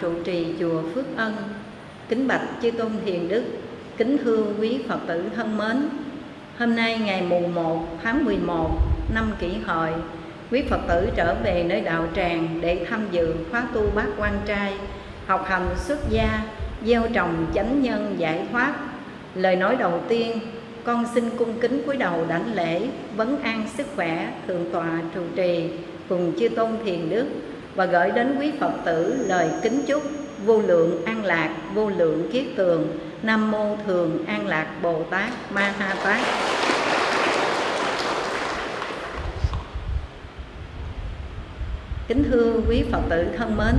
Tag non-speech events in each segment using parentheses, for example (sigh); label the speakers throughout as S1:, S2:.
S1: trụ trì chùa phước ân. Kính bạch chư tôn thiền đức, kính thưa quý phật tử thân mến. Hôm nay ngày mùng 1 tháng 11 năm kỷ hợi, quý phật tử trở về nơi đạo tràng để tham dự khóa tu bát quan trai, học hành xuất gia, gieo trồng chánh nhân giải thoát. Lời nói đầu tiên, con xin cung kính cúi đầu đảnh lễ, vấn an sức khỏe thượng tọa trụ trì cùng chư tôn thiền đức và gửi đến quý phật tử lời kính chúc vô lượng an lạc, vô lượng kiết tường. Nam mô thường an lạc bồ tát ma ha tát. Kính thưa quý phật tử thân mến,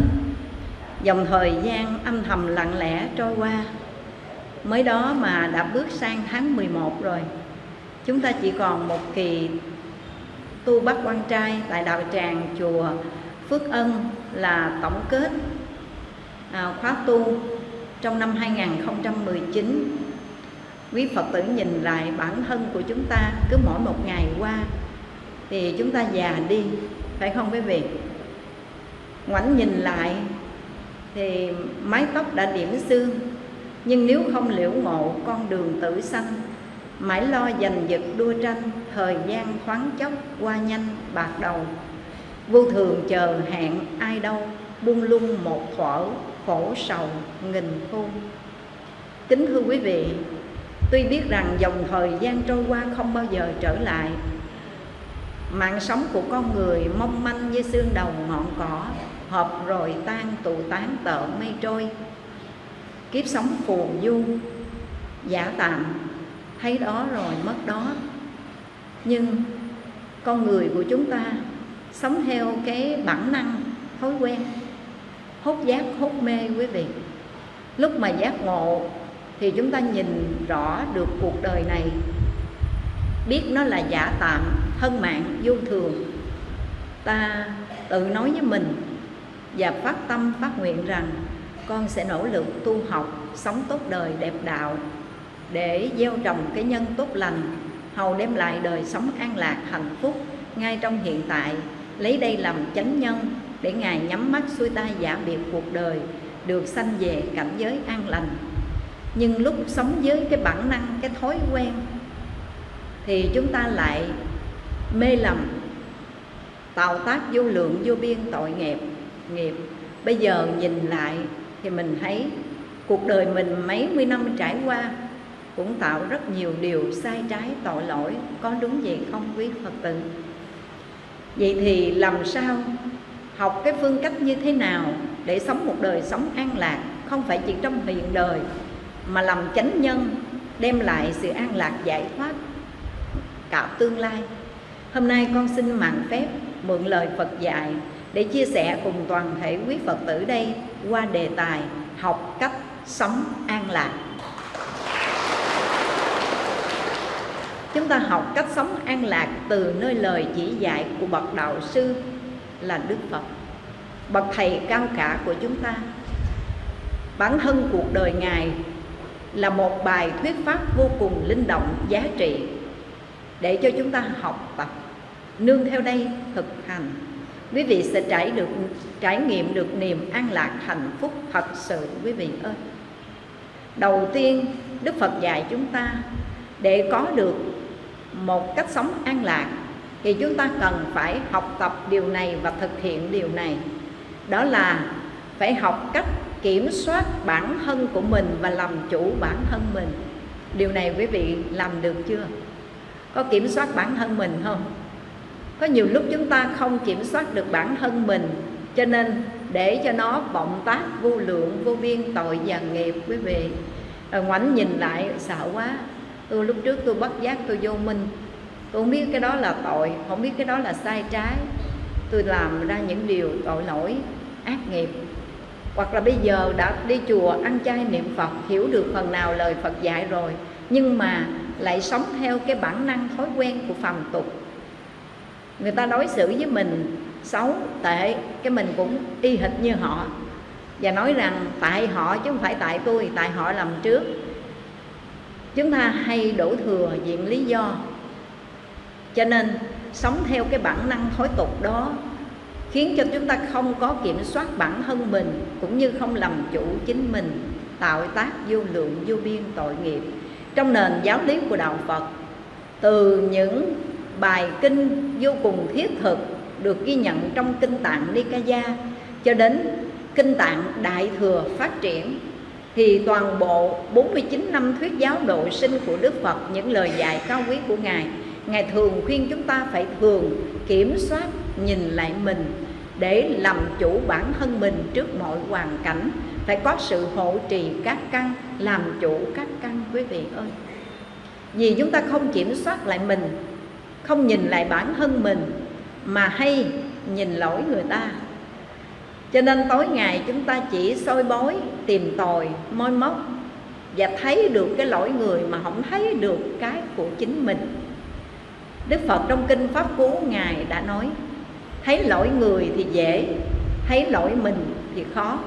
S1: dòng thời gian âm thầm lặng lẽ trôi qua. Mới đó mà đã bước sang tháng 11 rồi. Chúng ta chỉ còn một kỳ tu bắt quan trai tại đạo tràng chùa Phước Ân là tổng kết à, khóa tu trong năm 2019 quý Phật tử nhìn lại bản thân của chúng ta cứ mỗi một ngày qua thì chúng ta già đi phải không quý vị? Ngoảnh nhìn lại thì mái tóc đã điểm xương nhưng nếu không liễu ngộ con đường tử sanh mãi lo giành giật đua tranh thời gian thoáng chốc qua nhanh bạc đầu vô thường chờ hẹn ai đâu, buông lung một thuở khổ sầu nghìn thu. Kính thưa quý vị, tuy biết rằng dòng thời gian trôi qua không bao giờ trở lại, mạng sống của con người mong manh như xương đầu ngọn cỏ hợp rồi tan tụ tán tợ mây trôi. Kiếp sống phù du, giả tạm, thấy đó rồi mất đó. Nhưng con người của chúng ta sống theo cái bản năng, thói quen, hốt giác, hốt mê quý vị. Lúc mà giác ngộ thì chúng ta nhìn rõ được cuộc đời này. Biết nó là giả tạm, thân mạng, vô thường. Ta tự nói với mình và phát tâm, phát nguyện rằng con sẽ nỗ lực tu học, sống tốt đời, đẹp đạo để gieo trồng cái nhân tốt lành, hầu đem lại đời sống an lạc, hạnh phúc ngay trong hiện tại lấy đây làm chánh nhân để ngài nhắm mắt xuôi tay giả biệt cuộc đời, được sanh về cảnh giới an lành. Nhưng lúc sống với cái bản năng, cái thói quen, thì chúng ta lại mê lầm, tạo tác vô lượng, vô biên, tội nghiệp nghiệp. Bây giờ nhìn lại thì mình thấy cuộc đời mình mấy mươi năm trải qua cũng tạo rất nhiều điều sai trái, tội lỗi, có đúng vậy không quý phật tử? Vậy thì làm sao học cái phương cách như thế nào để sống một đời sống an lạc, không phải chỉ trong hiện đời, mà làm chánh nhân, đem lại sự an lạc giải thoát cả tương lai? Hôm nay con xin mạng phép mượn lời phật dạy để chia sẻ cùng toàn thể quý phật tử đây qua đề tài học cách sống an lạc. Chúng ta học cách sống an lạc từ nơi lời chỉ dạy của bậc đạo sư là đức phật. Bậc thầy cao cả của chúng ta. Bản thân cuộc đời ngài là một bài thuyết pháp vô cùng linh động, giá trị để cho chúng ta học tập. Nương theo đây thực hành. Quý vị sẽ trải được, trải nghiệm được niềm an lạc hạnh phúc thật sự, quý vị ơi. Đầu tiên, đức phật dạy chúng ta để có được một cách sống an lạc, thì chúng ta cần phải học tập điều này và thực hiện điều này. Đó là phải học cách kiểm soát bản thân của mình và làm chủ bản thân mình. Điều này quý vị làm được chưa? Có kiểm soát bản thân mình không? Có nhiều lúc chúng ta không kiểm soát được bản thân mình, cho nên để cho nó vọng tác, vô lượng, vô biên, tội và nghiệp quý vị. Rồi ngoảnh nhìn lại, sợ quá tôi lúc trước tôi bất giác tôi vô minh. Tôi không biết cái đó là tội, không biết cái đó là sai trái. Tôi làm ra những điều tội lỗi, ác nghiệp. Hoặc là bây giờ đã đi chùa ăn chay niệm phật, hiểu được phần nào lời phật dạy rồi, nhưng mà lại sống theo cái bản năng thói quen của phàm tục. Người ta đối xử với mình xấu, tệ, cái mình cũng y hệt như họ. Và nói rằng, tại họ chứ không phải tại tôi, tại họ làm trước chúng ta hay đổ thừa diện lý do. Cho nên, sống theo cái bản năng thói tục đó khiến cho chúng ta không có kiểm soát bản thân mình, cũng như không làm chủ chính mình, tạo tác vô lượng, vô biên tội nghiệp. Trong nền giáo lý của đạo Phật, từ những bài kinh vô cùng thiết thực được ghi nhận trong kinh tạng Nikaya cho đến kinh tạng Đại thừa phát triển thì toàn bộ 49 năm thuyết giáo độ sinh của Đức Phật, những lời dạy cao quý của Ngài Ngài thường khuyên chúng ta phải thường kiểm soát, nhìn lại mình để làm chủ bản thân mình trước mọi hoàn cảnh. Phải có sự hộ trì các căn, làm chủ các căn, quý vị ơi. Vì chúng ta không kiểm soát lại mình, không nhìn lại bản thân mình, mà hay nhìn lỗi người ta cho nên tối ngày chúng ta chỉ soi bói, tìm tòi, moi móc và thấy được cái lỗi người mà không thấy được cái của chính mình. Đức phật trong kinh pháp cú ngài đã nói, thấy lỗi người thì dễ, thấy lỗi mình thì khó.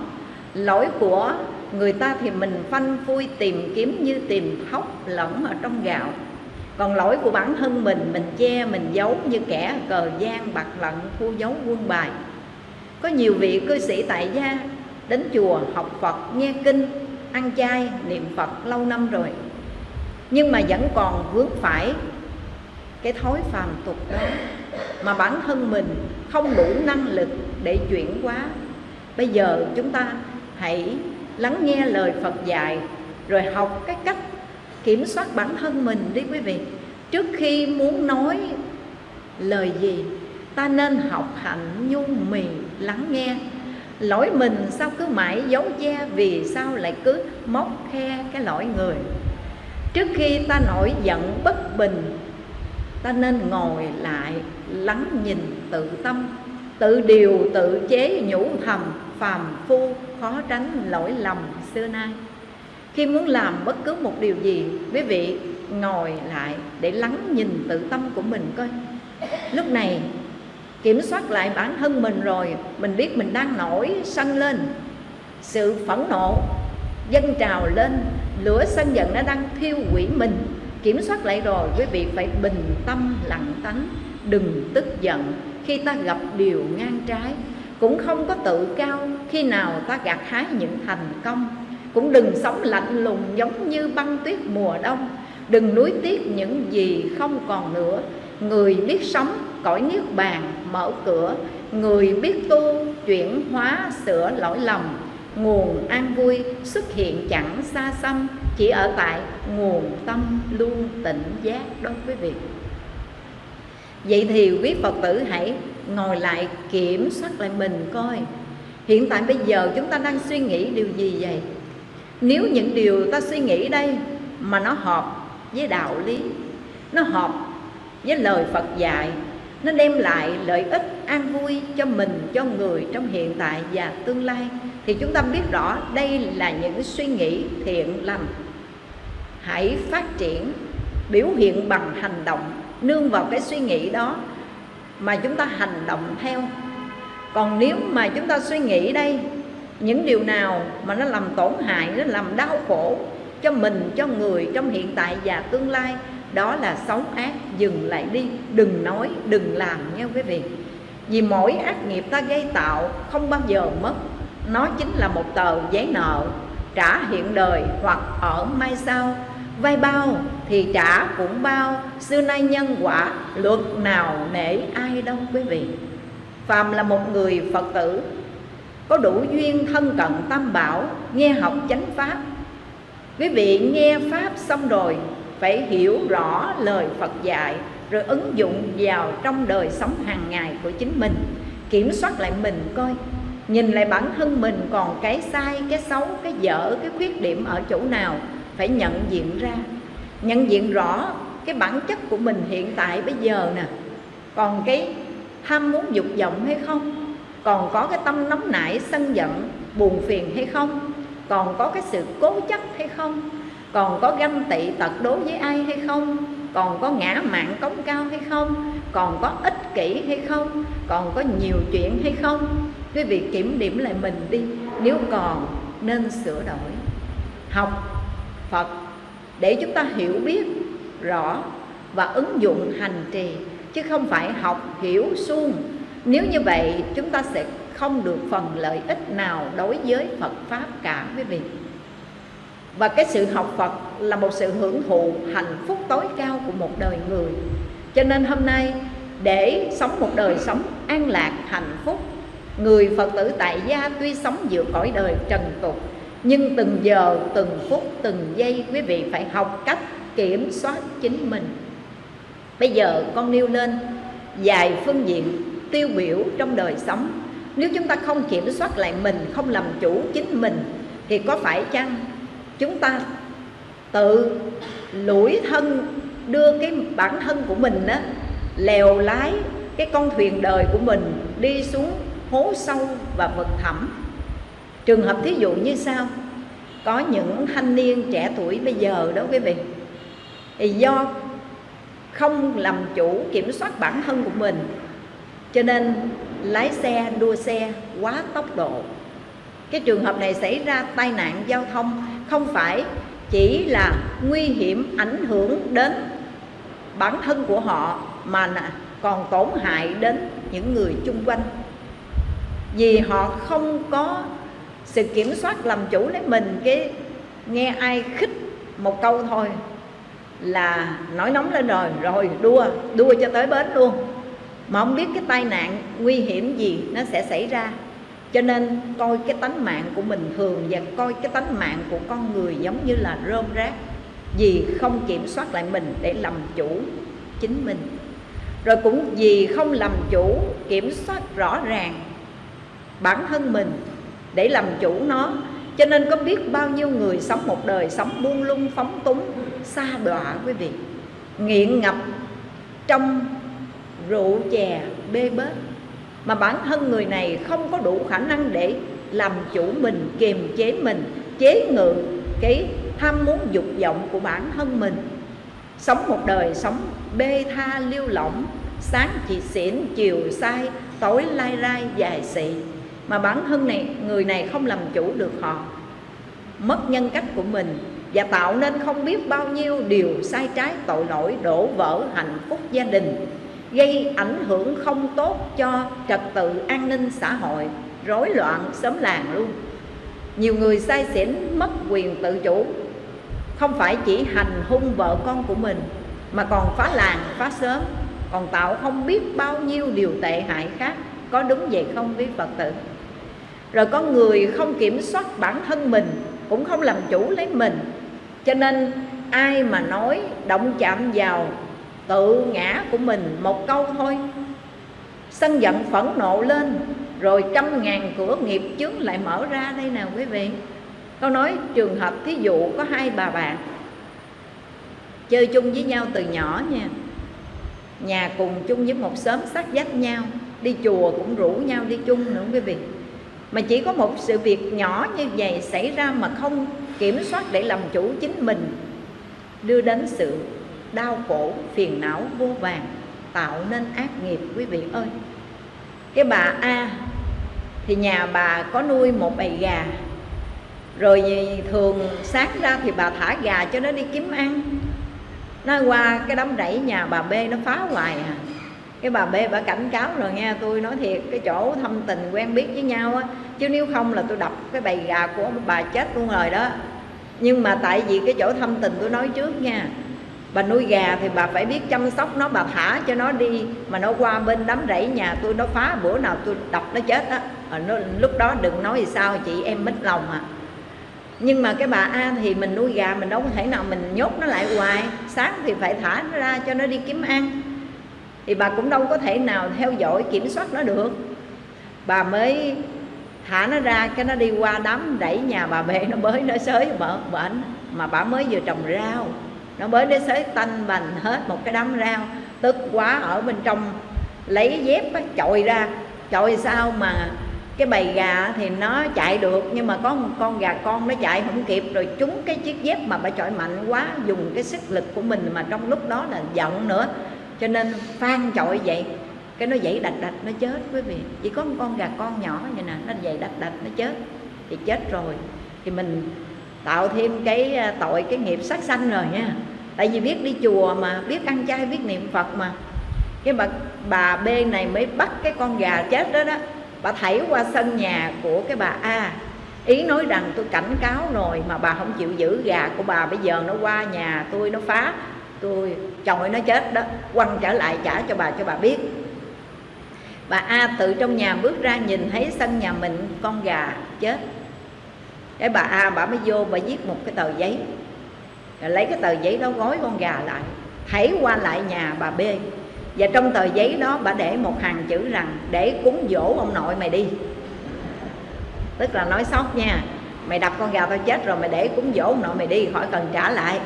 S1: Lỗi của người ta thì mình phanh phui tìm kiếm như tìm thóc lẫn ở trong gạo. Còn lỗi của bản thân mình mình che, mình giấu như kẻ cờ gian, bạc lận thu giấu quân bài có nhiều vị cư sĩ tại gia đến chùa học phật, nghe kinh, ăn chay, niệm phật lâu năm rồi. Nhưng mà vẫn còn vướng phải cái thói phàm tục đó. Mà bản thân mình không đủ năng lực để chuyển hóa. Bây giờ chúng ta hãy lắng nghe lời Phật dạy, rồi học cái cách kiểm soát bản thân mình đi quý vị. Trước khi muốn nói lời gì, ta nên học hạnh nhu mì lắng nghe. Lỗi mình sao cứ mãi giấu che, vì sao lại cứ móc khe cái lỗi người? Trước khi ta nổi giận bất bình, ta nên ngồi lại lắng nhìn tự tâm. Tự điều tự chế nhủ thầm phàm phu khó tránh lỗi lầm xưa nay. Khi muốn làm bất cứ một điều gì, quý vị ngồi lại để lắng nhìn tự tâm của mình coi. Lúc này kiểm soát lại bản thân mình rồi, mình biết mình đang nổi sân lên. Sự phẫn nộ, dâng trào lên, lửa sân giận nó đang thiêu hủy mình. Kiểm soát lại rồi, quý vị phải bình tâm lặng tánh, đừng tức giận khi ta gặp điều ngang trái. Cũng không có tự cao khi nào ta gặt hái những thành công. Cũng đừng sống lạnh lùng giống như băng tuyết mùa đông. Đừng nuối tiếc những gì không còn nữa người biết sống, cõi niết bàn mở cửa. Người biết tu, chuyển hóa, sửa lỗi lầm. Nguồn an vui xuất hiện chẳng xa xăm. Chỉ ở tại nguồn tâm luôn tỉnh giác đó quý vị vậy thì quý phật tử hãy ngồi lại kiểm soát lại mình coi. Hiện tại bây giờ chúng ta đang suy nghĩ điều gì vậy? Nếu những điều ta suy nghĩ đây mà nó hợp với đạo lý, nó hợp với lời phật dạy. Nó đem lại lợi ích an vui cho mình, cho người trong hiện tại và tương lai. Thì chúng ta biết rõ đây là những suy nghĩ thiện lành. Hãy phát triển, biểu hiện bằng hành động, nương vào cái suy nghĩ đó mà chúng ta hành động theo. Còn nếu mà chúng ta suy nghĩ đây, những điều nào mà nó làm tổn hại, nó làm đau khổ cho mình, cho người trong hiện tại và tương lai đó là sống ác, dừng lại đi, đừng nói, đừng làm nha quý vị. Vì mỗi ác nghiệp ta gây tạo, không bao giờ mất. Nó chính là một tờ giấy nợ, trả hiện đời hoặc ở mai sau. Vay bao thì trả cũng bao, xưa nay nhân quả, luật nào nể ai đâu quý vị. Phàm là một người phật tử, có đủ duyên thân cận tam bảo, nghe học chánh pháp. Quý vị nghe pháp xong rồi phải hiểu rõ lời phật dạy, rồi ứng dụng vào trong đời sống hàng ngày của chính mình. Kiểm soát lại mình coi, nhìn lại bản thân mình còn cái sai, cái xấu, cái dở, cái khuyết điểm ở chỗ nào, phải nhận diện ra. Nhận diện rõ cái bản chất của mình hiện tại bây giờ nè, còn cái ham muốn dục vọng hay không, còn có cái tâm nóng nảy, sân giận, buồn phiền hay không, còn có cái sự cố chấp hay không còn có ganh tị tật đối với ai hay không? Còn có ngã mạng cống cao hay không? Còn có ích kỷ hay không? Còn có nhiều chuyện hay không? Quý vị kiểm điểm lại mình đi. Nếu còn, nên sửa đổi. Học phật để chúng ta hiểu biết rõ và ứng dụng hành trì, chứ không phải học hiểu suông. Nếu như vậy, chúng ta sẽ không được phần lợi ích nào đối với Phật Pháp cả, quý vị. Và cái sự học Phật là một sự hưởng thụ hạnh phúc tối cao của một đời người. Cho nên hôm nay để sống một đời sống an lạc, hạnh phúc Người Phật tử tại gia tuy sống giữa cõi đời trần tục Nhưng từng giờ, từng phút, từng giây quý vị phải học cách kiểm soát chính mình. Bây giờ con nêu lên vài phương diện tiêu biểu trong đời sống. Nếu chúng ta không kiểm soát lại mình không làm chủ chính mình thì có phải chăng chúng ta tự lủi thân, đưa cái bản thân của mình á, lèo lái cái con thuyền đời của mình đi xuống hố sâu và vực thẳm. Trường hợp thí dụ như sao có những thanh niên trẻ tuổi bây giờ đó quý vị, thì do không làm chủ kiểm soát bản thân của mình, cho nên lái xe, đua xe quá tốc độ. Cái trường hợp này xảy ra tai nạn giao thông không phải chỉ là nguy hiểm ảnh hưởng đến bản thân của họ, mà còn tổn hại đến những người chung quanh. Vì họ không có sự kiểm soát làm chủ lấy mình, cái nghe ai khích một câu thôi là nổi nóng lên rồi rồi đua đua cho tới bến luôn. Mà không biết cái tai nạn nguy hiểm gì nó sẽ xảy ra cho nên coi cái tánh mạng của mình thường và coi cái tánh mạng của con người giống như là rơm rác. Vì không kiểm soát lại mình để làm chủ chính mình. Rồi cũng vì không làm chủ, kiểm soát rõ ràng bản thân mình để làm chủ nó. Cho nên có biết bao nhiêu người sống một đời sống buông lung, phóng túng, xa đọa quý vị. Nghiện ngập trong rượu chè, bê bết mà bản thân người này không có đủ khả năng để làm chủ mình, kiềm chế mình, chế ngự cái tham muốn dục vọng của bản thân mình. Sống một đời sống bê tha, liêu lỏng, sáng chỉ xỉn, chiều sai, tối lai rai, dài xị. Mà bản thân này, người này không làm chủ được họ. Mất nhân cách của mình và tạo nên không biết bao nhiêu điều sai trái tội lỗi, đổ vỡ hạnh phúc gia đình gây ảnh hưởng không tốt cho trật tự an ninh xã hội, rối loạn xóm làng luôn. Nhiều người sai xỉn, mất quyền tự chủ. Không phải chỉ hành hung vợ con của mình, mà còn phá làng, phá xóm. Còn tạo không biết bao nhiêu điều tệ hại khác có đúng vậy không quý phật tử. Rồi có người không kiểm soát bản thân mình, cũng không làm chủ lấy mình. Cho nên ai mà nói động chạm vào tự ngã của mình một câu thôi. Sân giận phẫn nộ lên, rồi trăm ngàn cửa nghiệp chướng lại mở ra đây nào quý vị. Câu nói, trường hợp thí dụ có hai bà bạn, chơi chung với nhau từ nhỏ nha, nhà cùng chung với một xóm sát vách nhau, đi chùa cũng rủ nhau đi chung nữa quý vị. Mà chỉ có một sự việc nhỏ như vậy xảy ra mà không kiểm soát để làm chủ chính mình, đưa đến sự đau khổ, phiền não, vô vàng, tạo nên ác nghiệp, quý vị ơi. Cái bà a, thì nhà bà có nuôi một bầy gà. Rồi thường sáng ra thì bà thả gà cho nó đi kiếm ăn. Nó qua cái đám rẫy nhà bà b nó phá hoài à. Cái bà b bà cảnh cáo rồi nghe tôi nói thiệt, cái chỗ thâm tình quen biết với nhau á, chứ nếu không là tôi đập cái bầy gà của bà chết luôn rồi đó. Nhưng mà tại vì cái chỗ thâm tình tôi nói trước nha bà nuôi gà thì bà phải biết chăm sóc nó, bà thả cho nó đi. Mà nó qua bên đám rẫy nhà tôi, nó phá, bữa nào tôi đập nó chết á. Nó lúc đó đừng nói gì sao, chị em mít lòng à. Nhưng mà cái bà A thì mình nuôi gà, mình đâu có thể nào mình nhốt nó lại hoài. Sáng thì phải thả nó ra cho nó đi kiếm ăn. Thì bà cũng đâu có thể nào theo dõi, kiểm soát nó được. Bà mới thả nó ra, cái nó đi qua đám đẩy nhà bà bê, nó bới, nó xới mở bệnh mà bà mới vừa trồng rau nó bới nó xới tanh bành hết một cái đám rau tức quá ở bên trong lấy dép á, chọi ra. Chọi sao mà cái bầy gà thì nó chạy được nhưng mà có một con gà con nó chạy không kịp. Rồi trúng cái chiếc dép mà bà chọi mạnh quá dùng cái sức lực của mình mà trong lúc đó là giận nữa. Cho nên phan chọi vậy cái nó dậy đạch đạch nó chết quý vị. Chỉ có một con gà con nhỏ vậy nè nó dậy đạch đạch nó chết. Thì chết rồi. Thì mình tạo thêm cái à, tội, cái nghiệp sát sanh rồi nha. Tại vì biết đi chùa mà, biết ăn chay, biết niệm phật mà. Cái bà bà b này mới bắt cái con gà chết đó đó. Bà thảy qua sân nhà của cái bà a. Ý nói rằng tôi cảnh cáo rồi mà bà không chịu giữ gà của bà. Bây giờ nó qua nhà tôi, nó phá, tôi chồng nó chết đó. Quăng trở lại trả cho bà cho bà biết. Bà a từ trong nhà bước ra nhìn thấy sân nhà mình, con gà chết cái bà a, bà mới vô, bà viết một cái tờ giấy. Rồi lấy cái tờ giấy đó gói con gà lại. Thấy qua lại nhà bà b. Và trong tờ giấy đó, bà để một hàng chữ rằng, để cúng dỗ ông nội mày đi. Tức là nói sót nha, mày đập con gà tao chết rồi, mày để cúng dỗ ông nội mày đi, khỏi cần trả lại.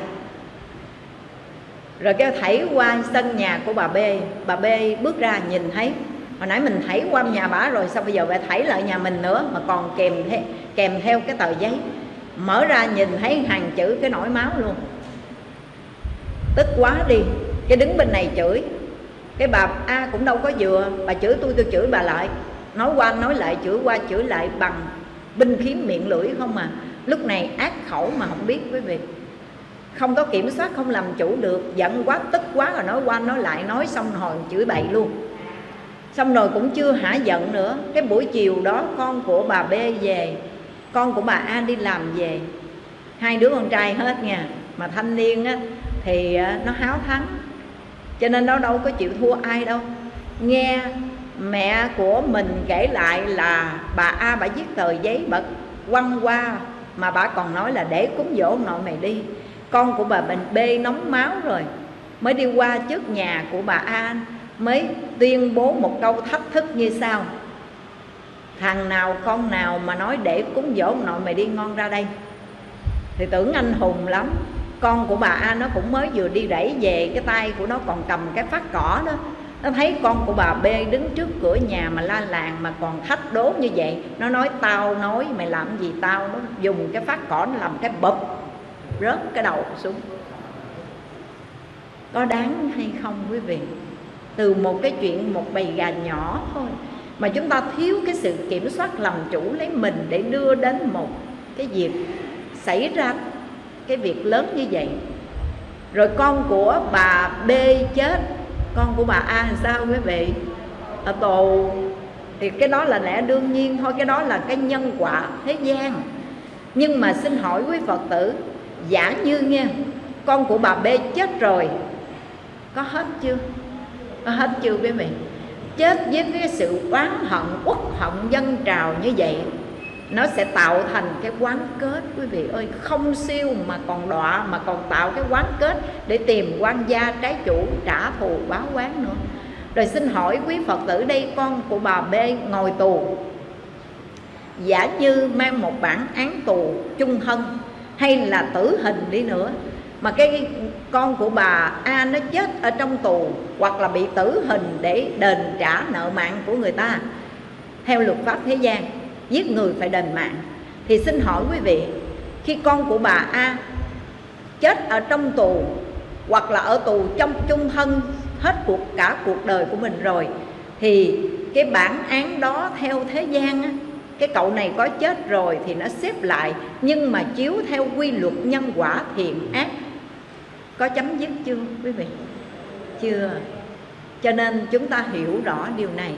S1: Rồi kêu, thảy qua sân nhà của bà b. Bà b bước ra nhìn thấy hồi nãy mình thảy qua nhà bà rồi sao bây giờ lại thảy lại nhà mình nữa mà còn kèm theo, kèm theo cái tờ giấy. Mở ra nhìn thấy hàng chữ cái nổi máu luôn. Tức quá đi. Cái đứng bên này chửi. Cái bà a cũng đâu có vừa. Bà chửi tôi tôi chửi bà lại. Nói qua nói lại chửi qua chửi lại bằng binh khí miệng lưỡi không à. Lúc này ác khẩu mà không biết quý vị. Không có kiểm soát không làm chủ được. Giận quá tức quá rồi nói qua nói lại nói xong hồi chửi bậy luôn xong rồi cũng chưa hả giận nữa. Cái buổi chiều đó con của bà b về. Con của bà a đi làm về. Hai đứa con trai hết nha. Mà thanh niên á, thì ờ, nó háo thắng. Cho nên nó đâu có chịu thua ai đâu. Nghe mẹ của mình kể lại là bà a bà viết tờ giấy bà quăng qua mà bà còn nói là để cúng dỗ nội mày đi. Con của bà mình b nóng máu rồi. Mới đi qua trước nhà của bà a mới tuyên bố một câu thách thức như sau. Thằng nào con nào mà nói để cúng dỗ nội mày đi ngon ra đây. Thì tưởng anh hùng lắm. Con của bà A nó cũng mới vừa đi đẩy về, cái tay của nó còn cầm cái phát cỏ đó. Nó thấy con của bà B đứng trước cửa nhà mà la làng mà còn thách đố như vậy. Nó nói, tao nói, mày làm gì tao nó dùng cái phát cỏ nó làm cái bụp rớt cái đầu xuống. Có đáng hay không quý vị? Từ một cái chuyện, một bầy gà nhỏ thôi. Mà chúng ta thiếu cái sự kiểm soát làm chủ lấy mình để đưa đến một cái việc xảy ra cái việc lớn như vậy. Rồi con của bà B chết, con của bà A làm sao quý vị? Ở tù. Thì cái đó là lẽ đương nhiên thôi, cái đó là cái nhân quả thế gian. Nhưng mà xin hỏi quý phật tử, giả như nghe, con của bà B chết rồi, có hết chưa? Có hết chưa quý vị? Chết với cái sự oán hận, uất hận dân trào như vậy, nó sẽ tạo thành cái quán kết, quý vị ơi. Không siêu mà còn đọa, mà còn tạo cái quán kết để tìm quan gia trái chủ, trả thù, báo quán nữa. Rồi xin hỏi quý phật tử đây, con của bà b ngồi tù. Giả như mang một bản án tù chung thân, hay là tử hình đi nữa, mà cái con của bà A nó chết ở trong tù hoặc là bị tử hình để đền trả nợ mạng của người ta. Theo luật pháp thế gian giết người phải đền mạng. Thì xin hỏi quý vị khi con của bà A chết ở trong tù hoặc là ở tù trong chung thân hết cuộc cả cuộc đời của mình rồi thì cái bản án đó theo thế gian á, cái cậu này có chết rồi thì nó xếp lại nhưng mà chiếu theo quy luật nhân quả thiện ác có chấm dứt chưa, quý vị? Chưa. Cho nên chúng ta hiểu rõ điều này.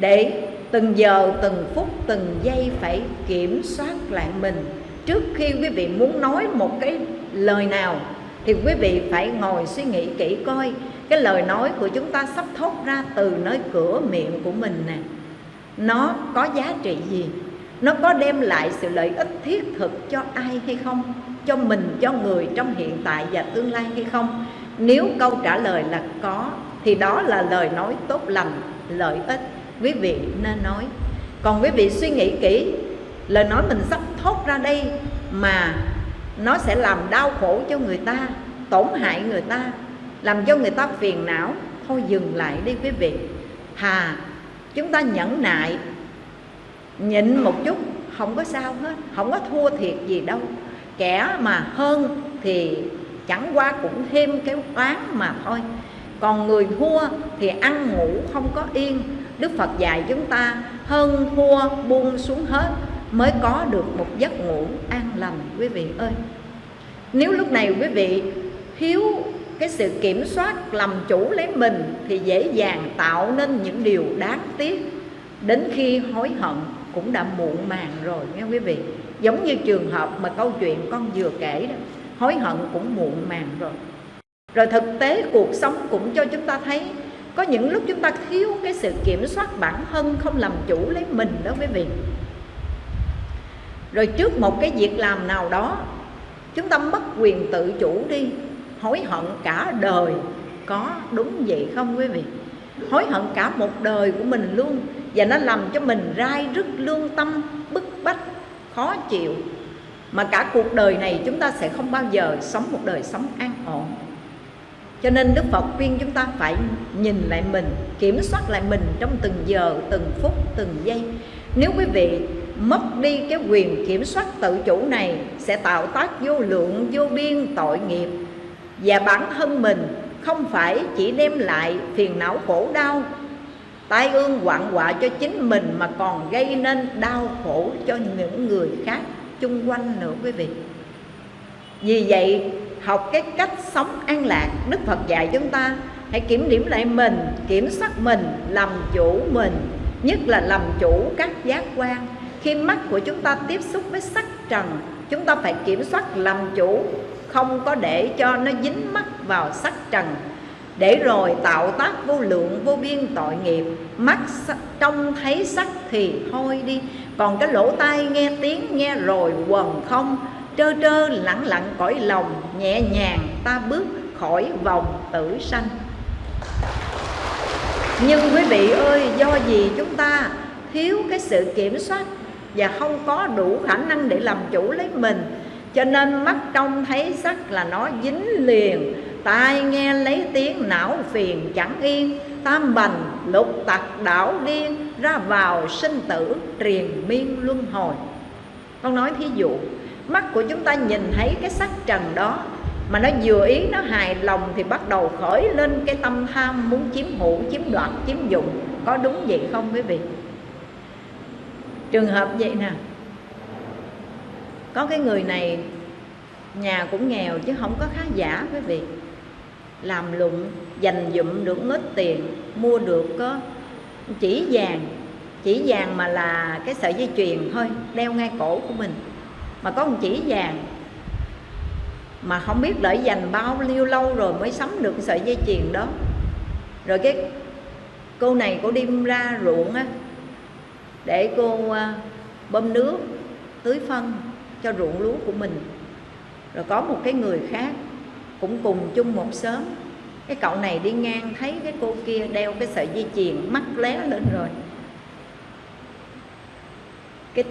S1: Để từng giờ, từng phút, từng giây phải kiểm soát lại mình. Trước khi quý vị muốn nói một cái lời nào, thì quý vị phải ngồi suy nghĩ kỹ coi. Cái lời nói của chúng ta sắp thốt ra từ nơi cửa miệng của mình nè. Nó có giá trị gì? Nó có đem lại sự lợi ích thiết thực cho ai hay không? Cho mình cho người trong hiện tại và tương lai hay không? Nếu câu trả lời là có thì đó là lời nói tốt lành lợi ích. Quý vị nên nói. Còn quý vị suy nghĩ kỹ lời nói mình sắp thốt ra đây mà nó sẽ làm đau khổ cho người ta tổn hại người ta làm cho người ta phiền não. Thôi dừng lại đi quý vị. Hà, chúng ta nhẫn nại nhịn một chút không có sao hết không có thua thiệt gì đâu kẻ mà hơn thì chẳng qua cũng thêm cái oán mà thôi. Còn người thua thì ăn ngủ không có yên. Đức Phật dạy chúng ta, hơn thua buông xuống hết mới có được một giấc ngủ an lành, quý vị ơi. Nếu lúc này quý vị thiếu cái sự kiểm soát làm chủ lấy mình thì dễ dàng tạo nên những điều đáng tiếc. Đến khi hối hận cũng đã muộn màng rồi, nghe quý vị giống như trường hợp mà câu chuyện con vừa kể đó, hối hận cũng muộn màng rồi. Rồi thực tế cuộc sống cũng cho chúng ta thấy, có những lúc chúng ta thiếu cái sự kiểm soát bản thân không làm chủ lấy mình đó quý vị. Rồi trước một cái việc làm nào đó, chúng ta mất quyền tự chủ đi, hối hận cả đời, có đúng vậy không quý vị? Hối hận cả một đời của mình luôn, và nó làm cho mình rai rứt lương tâm, bức bách khó chịu. Mà cả cuộc đời này chúng ta sẽ không bao giờ sống một đời sống an ổn. Cho nên Đức Phật khuyên chúng ta phải nhìn lại mình Kiểm soát lại mình trong từng giờ, từng phút, từng giây. Nếu quý vị mất đi cái quyền kiểm soát tự chủ này Sẽ tạo tác vô lượng, vô biên tội nghiệp. Và bản thân mình không phải chỉ đem lại phiền não khổ đau tai ương hoạn họa cho chính mình mà còn gây nên đau khổ cho những người khác chung quanh nữa quý vị. Vì vậy, học cái cách sống an lạc, đức phật dạy chúng ta hãy kiểm điểm lại mình, kiểm soát mình, làm chủ mình, nhất là làm chủ các giác quan. Khi mắt của chúng ta tiếp xúc với sắc trần, chúng ta phải kiểm soát làm chủ, không có để cho nó dính mắt vào sắc trần để rồi tạo tác vô lượng, vô biên tội nghiệp. Mắt trông thấy sắc thì thôi đi. Còn cái lỗ tai nghe tiếng, nghe rồi quần không. Trơ trơ lặng lặng cõi lòng, nhẹ nhàng ta bước khỏi vòng tử sanh. Nhưng quý vị ơi, do gì chúng ta thiếu cái sự kiểm soát và không có đủ khả năng để làm chủ lấy mình? Cho nên mắt trông thấy sắc là nó dính liền tai nghe lấy tiếng não phiền chẳng yên. Tam bành lục tặc đảo điên, ra vào sinh tử triền miên luân hồi. Con nói thí dụ, mắt của chúng ta nhìn thấy cái sắc trần đó, mà nó vừa ý nó hài lòng thì bắt đầu khởi lên cái tâm tham muốn chiếm hữu, chiếm đoạt, chiếm dụng. Có đúng vậy không quý vị? Trường hợp vậy nè. Có cái người này, nhà cũng nghèo chứ không có khá giả quý vị làm lụng, dành dụm được ít tiền, mua được có chỉ vàng chỉ vàng mà là cái sợi dây chuyền thôi, đeo ngay cổ của mình. Mà có một chỉ vàng mà không biết đợi dành bao nhiêu lâu rồi mới sắm được sợi dây chuyền đó. Rồi cái cô này cô đi ra ruộng á, để cô à, bơm nước tưới phân cho ruộng lúa của mình. Rồi có một cái người khác cũng cùng chung một xóm. Cái cậu này đi ngang thấy cái cô kia đeo cái sợi dây chuyền mắt lé lên rồi. Cái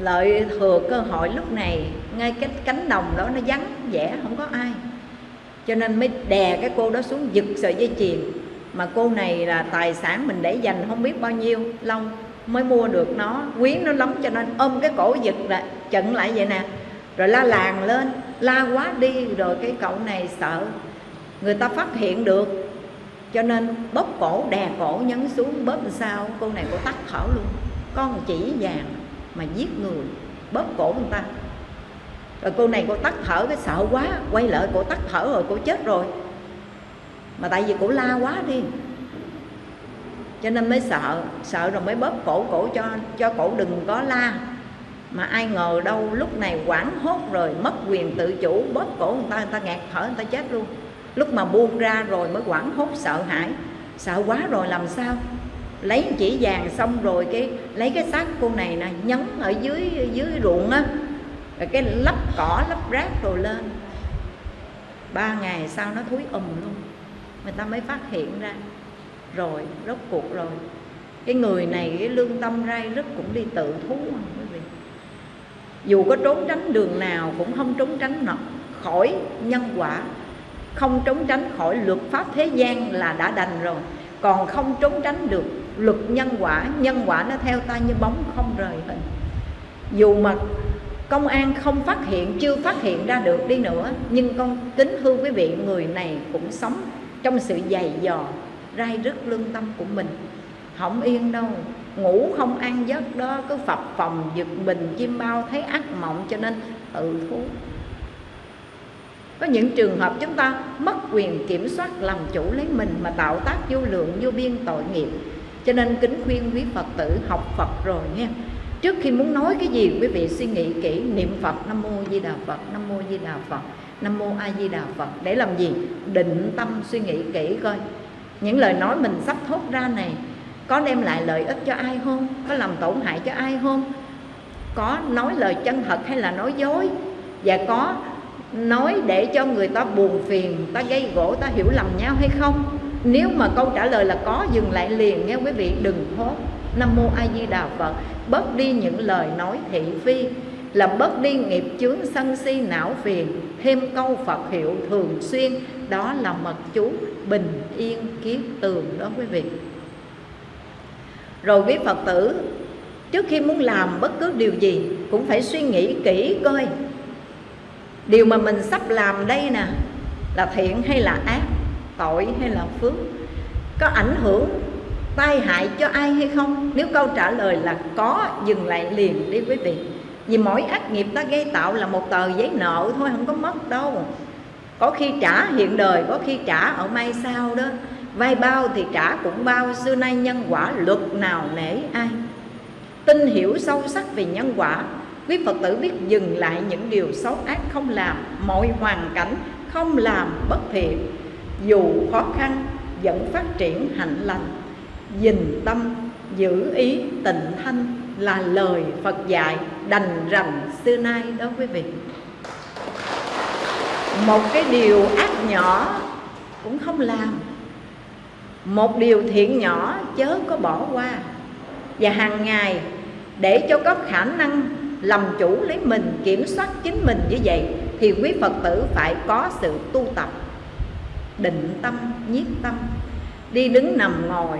S1: lợi thừa cơ hội lúc này, ngay cái cánh đồng đó nó vắng vẻ, không có ai. Cho nên mới đè cái cô đó xuống giật sợi dây chuyền. Mà cô này là tài sản mình để dành không biết bao nhiêu lâu mới mua được nó. Quý nó lắm cho nên ôm cái cổ giật lại chận lại vậy nè. Rồi la làng lên la quá đi rồi cái cậu này sợ. Người ta phát hiện được. Cho nên bóp cổ, đè cổ, nhấn xuống bóp làm sao? Cô này cô tắt thở luôn. Con chỉ vàng mà giết người, bóp cổ người ta. Rồi cô này cô tắt thở, cái sợ quá, quay lại cô tắt thở rồi cô chết rồi. Mà tại vì cổ la quá đi. Cho nên mới sợ sợ rồi mới bóp cổ cổ cho cho cổ đừng có la mà ai ngờ đâu lúc này quảng hốt rồi, mất quyền tự chủ, bóp cổ người ta người ta ngạt thở, người ta chết luôn. Lúc mà buông ra rồi mới quảng hốt sợ hãi. Sợ quá rồi làm sao? Lấy chỉ vàng xong rồi cái, lấy cái xác cô này nè, nhấn ở dưới dưới ruộng á. Rồi cái lấp cỏ lấp rác rồi lên. Ba ngày sau nó thúi ùm luôn. Người ta mới phát hiện ra. Rồi, rốt cuộc rồi. Cái người này, cái lương tâm rai rất cũng đi tự thú dù có trốn tránh đường nào cũng không trốn tránh khỏi nhân quả. Không trốn tránh khỏi luật pháp thế gian là đã đành rồi. Còn không trốn tránh được luật nhân quả nhân quả nó theo ta như bóng không rời hình. Dù mà công an không phát hiện, chưa phát hiện ra được đi nữa, nhưng con kính thưa quý vị, người này cũng sống trong sự dày dò rai rứt lương tâm của mình. Không yên đâu ngủ không ăn, giấc đó cứ phập phòng giật bình chim bao thấy ác mộng, cho nên tự thú. Có những trường hợp chúng ta mất quyền kiểm soát làm chủ lấy mình mà tạo tác vô lượng, vô biên tội nghiệp. Cho nên kính khuyên quý phật tử học phật rồi nghe trước khi muốn nói cái gì, quý vị suy nghĩ kỹ, niệm phật, nam mô di đà phật, nam mô di đà phật, nam mô a di đà phật. Để làm gì? Định tâm suy nghĩ kỹ coi. Những lời nói mình sắp thốt ra này có đem lại lợi ích cho ai không? Có làm tổn hại cho ai không? Có nói lời chân thật hay là nói dối? Và có nói để cho người ta buồn phiền, ta gây gỗ, ta hiểu lầm nhau hay không? Nếu mà câu trả lời là có, dừng lại liền nghe quý vị, đừng hốt nam mô a di đà phật. Bớt đi những lời nói thị phi làm bớt đi nghiệp chướng sân si não phiền. Thêm câu phật hiệu thường xuyên, đó là mật chú bình yên kiết tường đó quý vị rồi quý phật tử, trước khi muốn làm bất cứ điều gì cũng phải suy nghĩ kỹ coi. Điều mà mình sắp làm đây nè, là thiện hay là ác, tội hay là phước, có ảnh hưởng, tai hại cho ai hay không? Nếu câu trả lời là có, dừng lại liền đi quý vị. Vì mỗi ác nghiệp ta gây tạo là một tờ giấy nợ thôi, không có mất đâu. Có khi trả hiện đời, có khi trả ở mai sau đó vay bao thì trả cũng bao, xưa nay nhân quả luật nào nể ai. Tin hiểu sâu sắc về nhân quả, quý phật tử biết dừng lại những điều xấu ác không làm, mọi hoàn cảnh không làm bất thiện. Dù khó khăn, vẫn phát triển hạnh lành. Dình tâm, giữ ý tịnh thanh là lời Phật dạy đành rằng xưa nay đó quý vị. Một cái điều ác nhỏ cũng không làm một điều thiện nhỏ chớ có bỏ qua. Và hàng ngày, để cho có khả năng làm chủ lấy mình, kiểm soát chính mình như vậy, thì quý phật tử phải có sự tu tập. Định tâm, nhiếp tâm. Đi đứng nằm ngồi,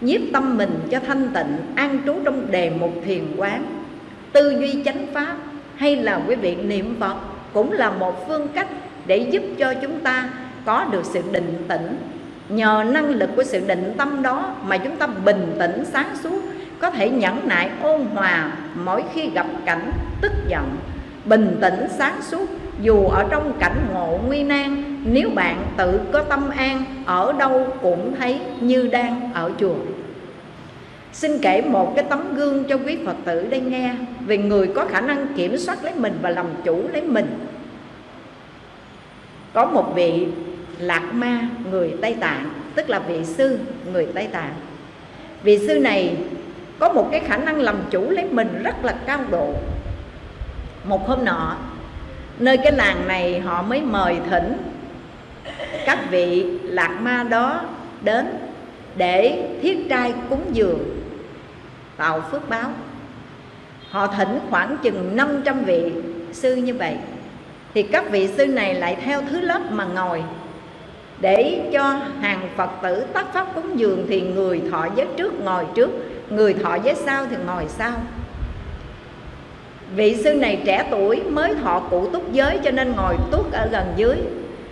S1: nhiếp tâm mình cho thanh tịnh, an trú trong đề mục thiền quán. Tư duy chánh pháp hay là quý vị niệm phật cũng là một phương cách để giúp cho chúng ta có được sự định tĩnh nhờ năng lực của sự định tâm đó mà chúng ta bình tĩnh, sáng suốt, có thể nhẫn nại, ôn hòa mỗi khi gặp cảnh tức giận. Bình tĩnh, sáng suốt, dù ở trong cảnh ngộ nguy nan, nếu bạn tự có tâm an, ở đâu cũng thấy như đang ở chùa. Xin kể một cái tấm gương cho quý Phật tử đây nghe Về người có khả năng kiểm soát lấy mình và làm chủ lấy mình. Có một vị Lạc Ma, người Tây Tạng, Tức là vị sư, người Tây Tạng. Vị sư này có một cái khả năng làm chủ lấy mình rất là cao độ. Một hôm nọ, Nơi cái làng này họ mới mời thỉnh Các vị Lạc Ma đó đến Để thiết trai cúng dường, tạo phước báo. Họ thỉnh khoảng chừng 500 vị sư như vậy. Thì các vị sư này lại theo thứ lớp mà ngồi để cho hàng phật tử tác pháp cúng dường thì người thọ giới trước ngồi trước, người thọ giới sau thì ngồi sau. Vị sư này trẻ tuổi mới thọ cụ túc giới cho nên ngồi tuốt ở gần dưới.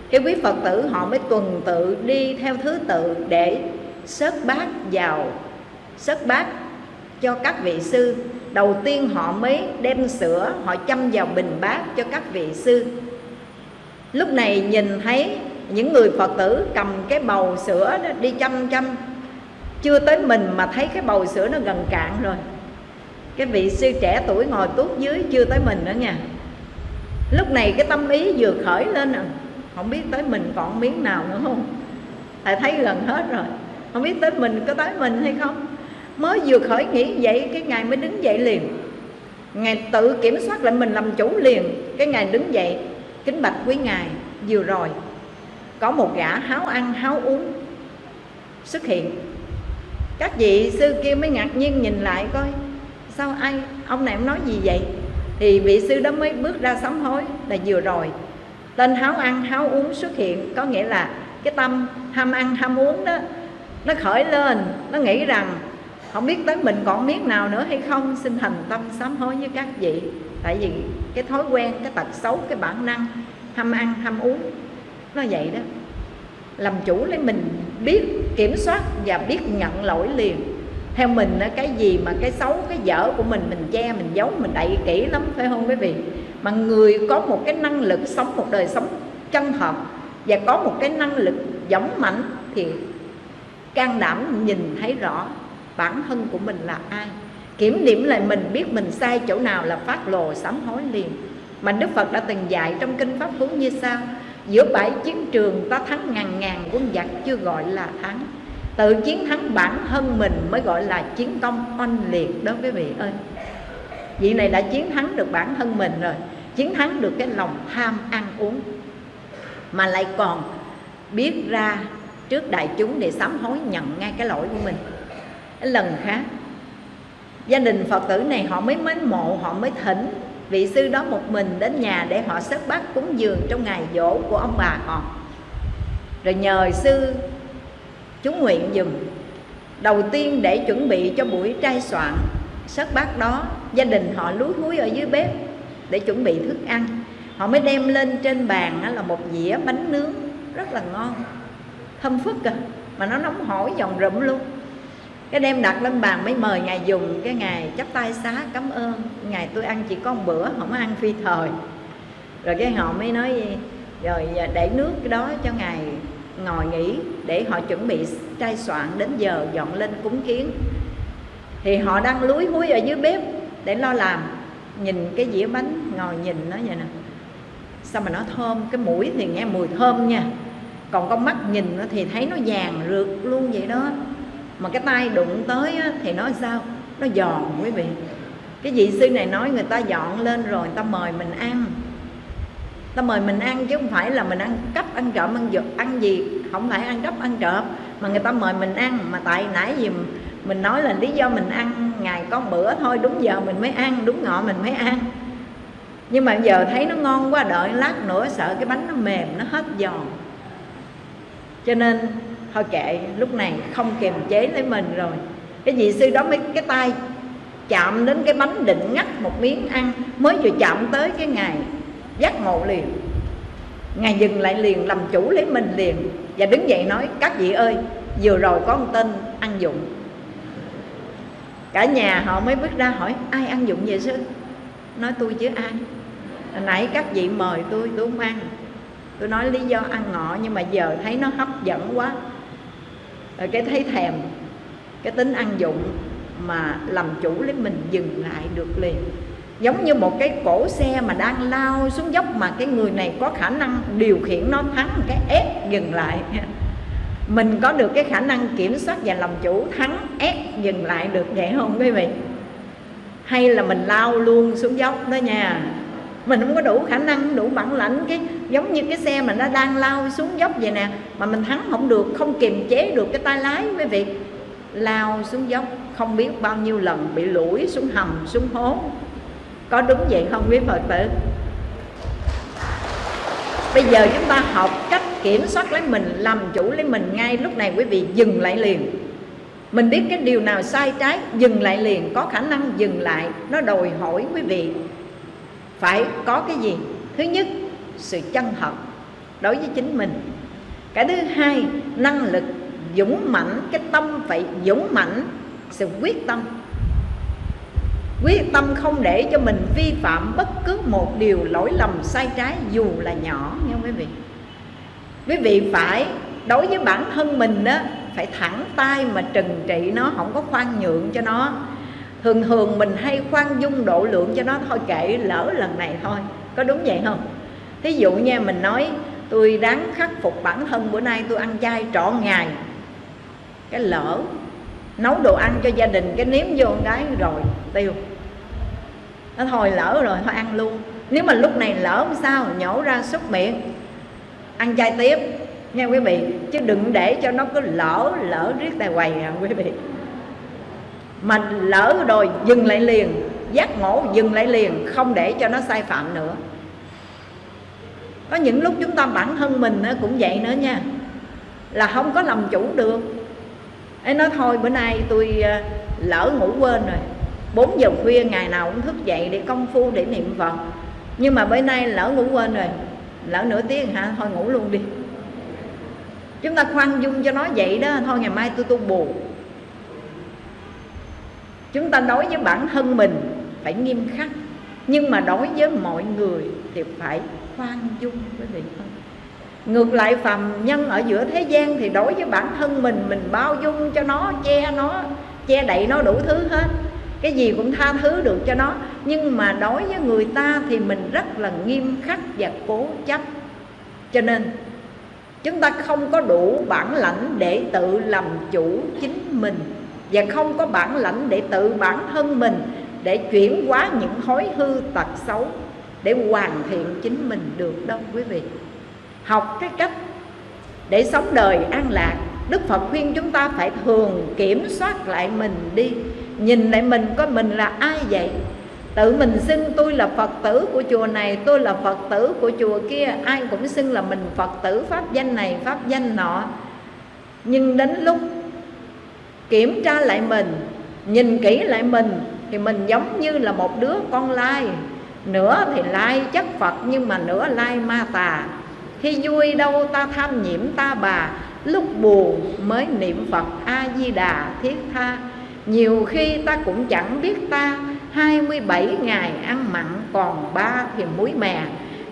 S1: Cái quý phật tử họ mới tuần tự đi theo thứ tự để sớt bát vào sớt bát cho các vị sư. Đầu tiên họ mới đem sữa, họ châm vào bình bát cho các vị sư. Lúc này nhìn thấy những người phật tử cầm cái bầu sữa đó, đi chăm chăm. Chưa tới mình mà thấy cái bầu sữa nó gần cạn rồi. Cái vị sư trẻ tuổi ngồi tuốt dưới chưa tới mình nữa nha. Lúc này cái tâm ý vừa khởi lên à không biết tới mình còn miếng nào nữa không? Tại thấy gần hết rồi. Không biết tới mình có tới mình hay không? Mới vừa khởi nghĩ vậy, cái ngài mới đứng dậy liền. Ngài tự kiểm soát lại mình làm chủ liền. Cái ngài đứng dậy, kính bạch quý ngài, vừa rồi có một gã háo ăn, háo uống xuất hiện. Các vị sư kia mới ngạc nhiên nhìn lại coi, sao ai, ông này ông nói gì vậy? Thì vị sư đó mới bước ra sám hối là vừa rồi. Tên háo ăn, háo uống xuất hiện, có nghĩa là cái tâm ham ăn, ham uống đó, nó khởi lên, nó nghĩ rằng không biết tới mình còn miếng nào nữa hay không, xin thành tâm sám hối với các vị. Tại vì cái thói quen, cái tật xấu, cái bản năng ham ăn, ham uống nó vậy đó. Làm chủ lấy mình biết, kiểm soát và biết nhận lỗi liền. Theo mình cái gì mà cái xấu, cái dở của mình mình che, mình giấu, mình đậy kỹ lắm, phải không quý vị? Mà người có một cái năng lực sống một đời sống chân thật và có một cái năng lực giống mạnh thì can đảm nhìn thấy rõ bản thân của mình là ai. Kiểm điểm lại mình, biết mình sai chỗ nào là phát lồ sám hối liền. Mà đức phật đã từng dạy trong kinh pháp cú như sau giữa bãi chiến trường ta thắng ngàn ngàn quân giặc chưa gọi là thắng. Tự chiến thắng bản thân mình mới gọi là chiến công oanh liệt đó quý vị ơi. Vị này đã chiến thắng được bản thân mình rồi, chiến thắng được cái lòng tham ăn uống. Mà lại còn biết ra trước đại chúng để sám hối nhận ngay cái lỗi của mình. Cái lần khác, gia đình phật tử này họ mới mến mộ, họ mới thỉnh vị sư đó một mình đến nhà để họ sớt bát cúng dường trong ngày dỗ của ông bà họ. Rồi nhờ sư, chú nguyện dùm. Đầu tiên để chuẩn bị cho buổi trai soạn sớt bát đó, gia đình họ lúi húi ở dưới bếp để chuẩn bị thức ăn. Họ mới đem lên trên bàn là một dĩa bánh nướng, rất là ngon. Thơm phức à mà nó nóng hổi giòn rụm luôn cái đem đặt lên bàn mới mời ngài dùng, cái ngày chắp tay xá, cảm ơn. Ngày tôi ăn chỉ có một bữa, không ăn phi thời. Rồi cái họ mới nói, rồi à, để nước cái đó cho ngài ngồi nghỉ, để họ chuẩn bị trai soạn đến giờ dọn lên cúng kiến. Thì họ đang lúi húi ở dưới bếp để lo làm, nhìn cái dĩa bánh, ngồi nhìn nó vậy nè. Sao mà nó thơm? Cái mũi thì nghe mùi thơm nha. Còn con mắt nhìn nó thì thấy nó vàng rượt luôn vậy đó mà cái tay đụng tới á, thì nói sao? Nó giòn quý vị. Cái vị sư này nói người ta dọn lên rồi người ta mời mình ăn. Ta mời mình ăn chứ không phải là mình ăn cắp ăn trộm ăn giật ăn gì. Không phải ăn cắp ăn trộm mà người ta mời mình ăn. Mà tại nãy gì mình nói là lý do mình ăn ngày có bữa thôi đúng giờ mình mới ăn đúng ngọ mình mới ăn. Nhưng mà giờ thấy nó ngon quá đợi lát nữa sợ cái bánh nó mềm nó hết giòn. Cho nên thôi kệ, lúc này không kiềm chế lấy mình rồi. Cái vị sư đó mới cái tay chạm đến cái bánh định ngắt một miếng ăn. Mới vừa chạm tới cái ngày giác ngộ liền. Ngài dừng lại liền, làm chủ lấy mình liền. Và đứng dậy nói, các vị ơi, vừa rồi có một tên ăn dụng. Cả nhà họ mới bước ra hỏi, ai ăn dụng vậy sư? Nói tôi chứ ai. Hồi nãy các vị mời tôi tôi không ăn. Tôi nói lý do ăn ngọ nhưng mà giờ thấy nó hấp dẫn quá rồi cái thấy thèm, cái tính ăn dụng mà làm chủ lấy mình dừng lại được liền. Giống như một cái cổ xe mà đang lao xuống dốc mà cái người này có khả năng điều khiển nó thắng cái ép dừng lại. (laughs) Mình có được cái khả năng kiểm soát và làm chủ thắng ép dừng lại được vậy không quý vị? Hay là mình lao luôn xuống dốc đó nha mình không có đủ khả năng, đủ bản lãnh, cái giống như cái xe mà nó đang lao xuống dốc vậy nè, mà mình thắng không được, không kiềm chế được cái tay lái quý vị lao xuống dốc, không biết bao nhiêu lần bị lủi xuống hầm, xuống hố. Có đúng vậy không quý phật tử? Bây giờ chúng ta học cách kiểm soát lấy mình, làm chủ lấy mình ngay lúc này quý vị dừng lại liền. Mình biết cái điều nào sai trái, dừng lại liền, có khả năng dừng lại, nó đòi hỏi quý vị phải có cái gì? Thứ nhất, sự chân thật đối với chính mình. Cái thứ hai, năng lực dũng mãnh, cái tâm phải dũng mãnh, sự quyết tâm. Quyết tâm không để cho mình vi phạm bất cứ một điều lỗi lầm sai trái, dù là nhỏ nha quý vị? Quý vị phải, đối với bản thân mình đó phải thẳng tay mà trừng trị nó, không có khoan nhượng cho nó thường thường mình hay khoan dung độ lượng cho nó thôi, kệ lỡ lần này thôi. Có đúng vậy không? Thí dụ nha, mình nói, tôi đáng khắc phục bản thân, bữa nay tôi ăn chay trọn ngày. Cái lỡ, nấu đồ ăn cho gia đình, cái nếm vô cái rồi, tiêu. Nó thôi lỡ rồi, thôi ăn luôn. Nếu mà lúc này lỡ sao, nhổ ra xúc miệng, ăn chay tiếp. Nha quý vị, chứ đừng để cho nó cứ lỡ lỡ riết tài quầy à quý vị mà lỡ rồi, dừng lại liền. Giác ngộ dừng lại liền, không để cho nó sai phạm nữa. Có những lúc chúng ta bản thân mình cũng vậy nữa nha. Là không có làm chủ được. Ấy nói thôi, bữa nay tôi à, lỡ ngủ quên rồi. 4 giờ khuya, ngày nào cũng thức dậy để công phu, để niệm phật. Nhưng mà bữa nay lỡ ngủ quên rồi. Lỡ nửa tiếng hả? Thôi ngủ luôn đi. Chúng ta khoan dung cho nó vậy đó. Thôi ngày mai tôi tu bù chúng ta đối với bản thân mình phải nghiêm khắc, nhưng mà đối với mọi người thì phải khoan dung, quý vị. Ngược lại, phàm nhân ở giữa thế gian thì đối với bản thân mình mình bao dung cho nó, che nó, che đậy nó đủ thứ hết. Cái gì cũng tha thứ được cho nó. Nhưng mà đối với người ta thì mình rất là nghiêm khắc và cố chấp. Cho nên, chúng ta không có đủ bản lãnh để tự làm chủ chính mình và không có bản lãnh để tự bản thân mình, để chuyển hóa những thói hư tật xấu, để hoàn thiện chính mình được đâu, quý vị. Học cái cách để sống đời an lạc, đức phật khuyên chúng ta phải thường kiểm soát lại mình đi. Nhìn lại mình coi mình là ai vậy? Tự mình xưng tôi là phật tử của chùa này, tôi là phật tử của chùa kia. Ai cũng xưng là mình phật tử, pháp danh này, pháp danh nọ. Nhưng đến lúc kiểm tra lại mình, nhìn kỹ lại mình thì mình giống như là một đứa con lai. Nửa thì lai chất phật nhưng mà nửa lai ma tà. Khi vui đâu ta tham nhiễm ta bà, lúc buồn mới niệm phật a di đà thiết tha. Nhiều khi ta cũng chẳng biết ta 27 ngày ăn mặn còn ba thì muối mè.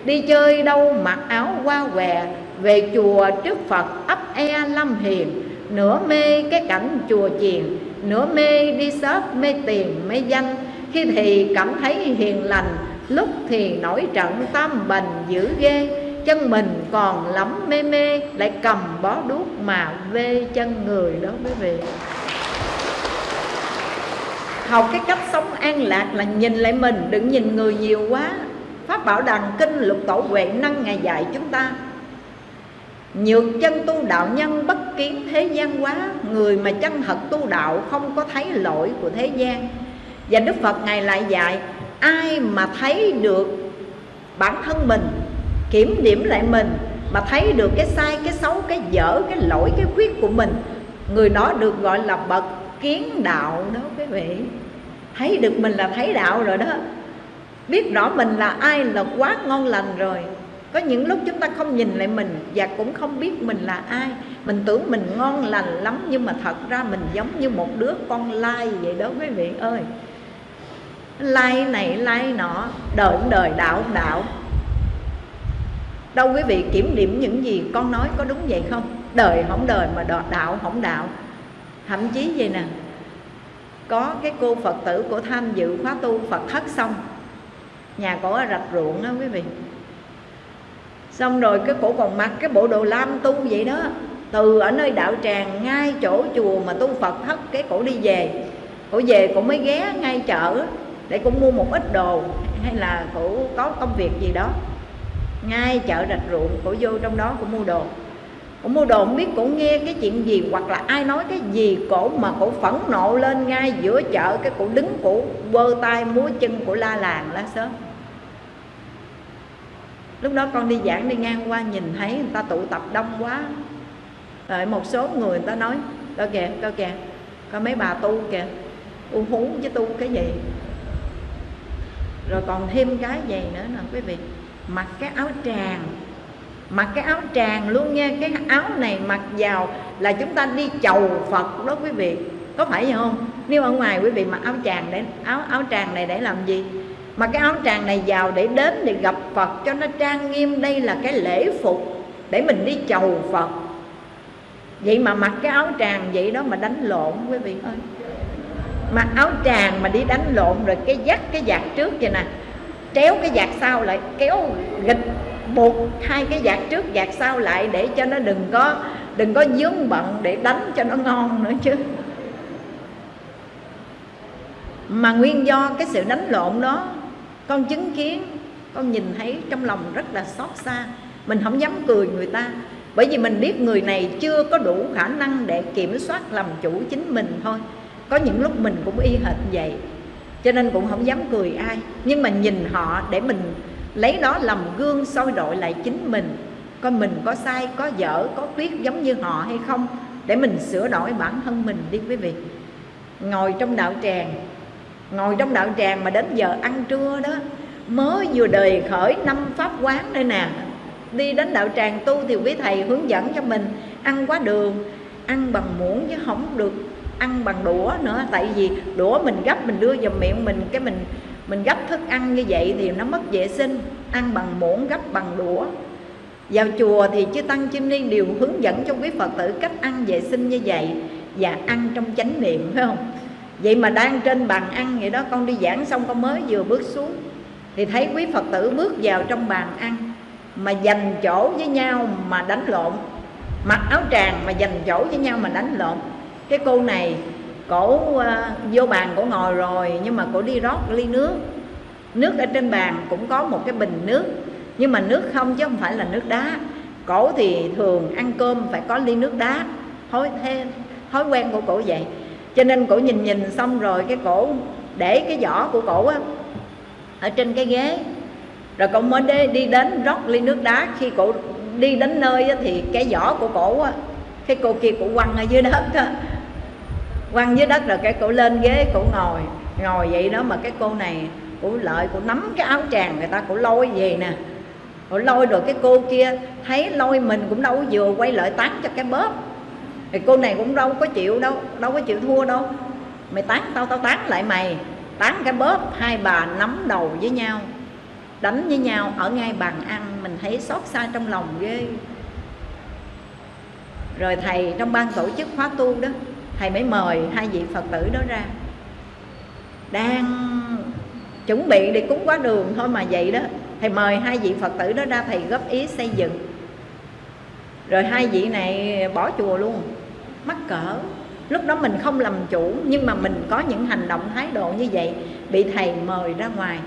S1: Đi chơi đâu mặc áo hoa què, Về chùa trước Phật ấp e lâm hiền. Nửa mê cái cảnh chùa chiền, Nửa mê đi shop mê tiền, mê danh. Khi thì cảm thấy hiền lành, Lúc thì nổi trận tam bành dữ ghê. Chân mình còn lắm mê mê, Lại cầm bó đuốc mà vê chân người đó quý vị học cái cách sống an lạc là nhìn lại mình, đừng nhìn người nhiều quá. Pháp bảo đàn kinh lục tổ huệ năng ngày dạy chúng ta Nhược chân tu đạo nhân bất kiến thế gian quá. Người mà chân thật tu đạo không có thấy lỗi của thế gian. Và Đức Phật Ngài lại dạy Ai mà thấy được bản thân mình Kiểm điểm lại mình Mà thấy được cái sai, cái xấu, cái dở, cái lỗi, cái khuyết của mình Người đó được gọi là bậc kiến đạo đó quý vị. Thấy được mình là thấy đạo rồi đó. Biết rõ mình là ai là quá ngon lành rồi có những lúc chúng ta không nhìn lại mình và cũng không biết mình là ai. Mình tưởng mình ngon lành lắm nhưng mà thật ra mình giống như một đứa con lai vậy đó quý vị ơi. Lai này, lai nọ đời đời đạo đạo đâu quý vị kiểm điểm những gì con nói có đúng vậy không? Đời không đời mà đạo không đạo thậm chí vậy nè, có cái cô phật tử của tham dự khóa tu phật thất xong, nhà cổ ở rạch ruộng đó quý vị xong rồi cái cổ còn mặc cái bộ đồ lam tu vậy đó. Từ ở nơi đạo tràng, ngay chỗ chùa mà tu phật thất, cái cổ đi về. Cổ về cổ mới ghé ngay chợ để cổ mua một ít đồ, hay là cổ có công việc gì đó. Ngay chợ rạch ruộng, cổ vô trong đó cổ mua đồ. Cổ mua đồ, không biết cổ nghe cái chuyện gì, hoặc là ai nói cái gì cổ mà cổ phẫn nộ lên ngay giữa chợ, cái cổ đứng, cổ quơ tay múa chân, cổ la làng, la sớm lúc đó con đi giảng đi ngang qua, nhìn thấy người ta tụ tập đông quá. Rồi một số người người ta nói coi kìa coi kìa coi mấy bà tu kìa, u hú chứ tu cái gì? Rồi còn thêm cái gì nữa nè, quý vị? Mặc cái áo tràng. Mặc cái áo tràng luôn nha, cái áo này mặc vào là chúng ta đi chầu phật đó quý vị. Có phải vậy không? Nếu ở ngoài quý vị mặc áo tràng để, áo áo tràng này để làm gì? Mà cái áo tràng này vào để đến để gặp phật cho nó trang nghiêm, đây là cái lễ phục để mình đi chầu phật. Vậy mà mặc cái áo tràng vậy đó mà đánh lộn, quý vị ơi. Mặc áo tràng mà đi đánh lộn rồi cái dắt cái vạt trước vậy nè kéo cái vạt sau lại, kéo gịch buộc hai cái vạt trước vạt sau lại để cho nó đừng có đừng có dướng bận để đánh cho nó ngon nữa chứ. Mà nguyên do cái sự đánh lộn đó con chứng kiến, con nhìn thấy trong lòng rất là xót xa. Mình không dám cười người ta, bởi vì mình biết người này chưa có đủ khả năng để kiểm soát làm chủ chính mình thôi. Có những lúc mình cũng y hệt vậy, cho nên cũng không dám cười ai. Nhưng mà nhìn họ để mình lấy đó làm gương soi đội lại chính mình. Coi mình có sai, có dở, có khuyết giống như họ hay không, để mình sửa đổi bản thân mình đi quý vị. Ngồi trong đạo tràng ngồi trong đạo tràng mà đến giờ ăn trưa đó, mới vừa đời khởi năm pháp quán đây nè. Đi đến đạo tràng tu thì quý thầy hướng dẫn cho mình ăn quá đường, ăn bằng muỗng chứ không được ăn bằng đũa nữa. Tại vì đũa mình gấp mình đưa vào miệng mình, cái mình mình gấp thức ăn như vậy thì nó mất vệ sinh. Ăn bằng muỗng, gấp bằng đũa. Vào chùa thì chư tăng chư ni đều hướng dẫn cho quý phật tử cách ăn vệ sinh như vậy và ăn trong chánh niệm, phải không? Vậy mà đang trên bàn ăn vậy đó con đi giảng xong con mới vừa bước xuống. Thì thấy quý phật tử bước vào trong bàn ăn mà dành chỗ với nhau mà đánh lộn. Mặc áo tràng mà dành chỗ với nhau mà đánh lộn. Cái cô này cổ uh, vô bàn cổ ngồi rồi nhưng mà cổ đi rót ly nước. Nước ở trên bàn cũng có một cái bình nước nhưng mà nước không chứ không phải là nước đá. Cổ thì thường ăn cơm phải có ly nước đá. Thói thế thói quen của cổ vậy cho nên cổ nhìn nhìn xong rồi cái cổ để cái giỏ của cổ á ở trên cái ghế. Rồi cổ mới đi, đi đến rót ly nước đá. Khi cổ đi đến nơi á, thì cái giỏ của cổ á, cái cô kia cổ quăng ở dưới đất á. Quăng dưới đất rồi cái cổ lên ghế cổ ngồi ngồi vậy đó. Mà cái cô này cổ lợi cổ nắm cái áo tràng người ta cổ lôi về nè. Cổ lôi rồi cái cô kia thấy lôi mình cũng đâu vừa quay lại tán cho cái bóp thì cô này cũng đâu có chịu đâu đâu có chịu thua đâu. Mày tán tao tao tán lại mày. Tán cái bóp, hai bà nắm đầu với nhau, đánh với nhau, ở ngay bàn ăn, mình thấy xót xa trong lòng ghê. Rồi thầy trong ban tổ chức khóa tu đó, thầy mới mời hai vị phật tử đó ra. Đang chuẩn bị để cúng quá đường thôi mà vậy đó. Thầy mời hai vị phật tử đó ra, thầy góp ý xây dựng rồi hai vị này bỏ chùa luôn. Mắc cỡ. Lúc đó mình không làm chủ, nhưng mà mình có những hành động thái độ như vậy, bị thầy mời ra ngoài.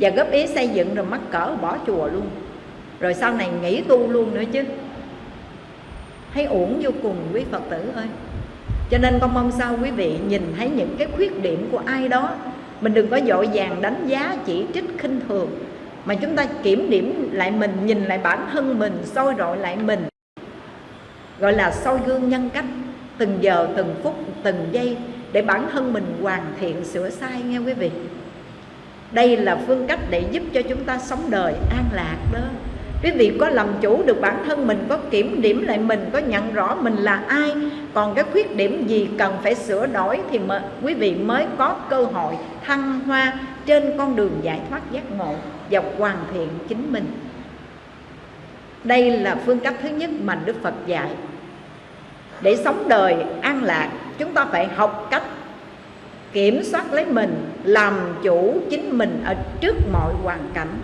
S1: Và góp ý xây dựng rồi mắc cỡ bỏ chùa luôn. Rồi sau này nghỉ tu luôn nữa chứ. Thấy uổng vô cùng quý phật tử ơi. Cho nên con mong sao quý vị nhìn thấy những cái khuyết điểm của ai đó, mình đừng có dội vàng đánh giá chỉ trích khinh thường mà chúng ta kiểm điểm lại mình, nhìn lại bản thân mình, soi rọi lại mình. Gọi là soi gương nhân cách. Từng giờ, từng phút, từng giây để bản thân mình hoàn thiện sửa sai nghe quý vị. Đây là phương cách để giúp cho chúng ta sống đời an lạc đó. Quý vị có làm chủ được bản thân mình, có kiểm điểm lại mình, có nhận rõ mình là ai, còn cái khuyết điểm gì cần phải sửa đổi thì mà quý vị mới có cơ hội thăng hoa trên con đường giải thoát giác ngộ và hoàn thiện chính mình. Đây là phương cách thứ nhất mà đức phật dạy. Để sống đời an lạc, chúng ta phải học cách kiểm soát lấy mình, làm chủ chính mình ở trước mọi hoàn cảnh.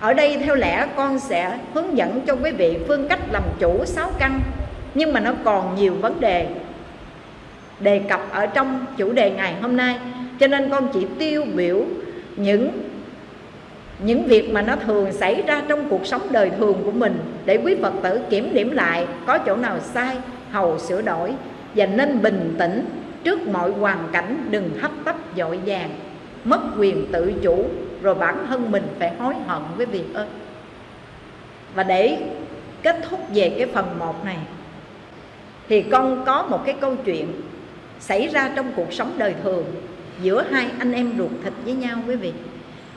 S1: Ở đây theo lẽ con sẽ hướng dẫn cho quý vị phương cách làm chủ sáu căn, nhưng mà nó còn nhiều vấn đề đề cập ở trong chủ đề ngày hôm nay. Cho nên con chỉ tiêu biểu những những việc mà nó thường xảy ra trong cuộc sống đời thường của mình để quý Phật tử kiểm điểm lại có chỗ nào sai, hầu sửa đổi và nên bình tĩnh trước mọi hoàn cảnh đừng hấp tấp dội vàng mất quyền tự chủ rồi bản thân mình phải hối hận với việc ơn và để kết thúc về cái phần một này, thì con có một cái câu chuyện xảy ra trong cuộc sống đời thường giữa hai anh em ruột thịt với nhau quý vị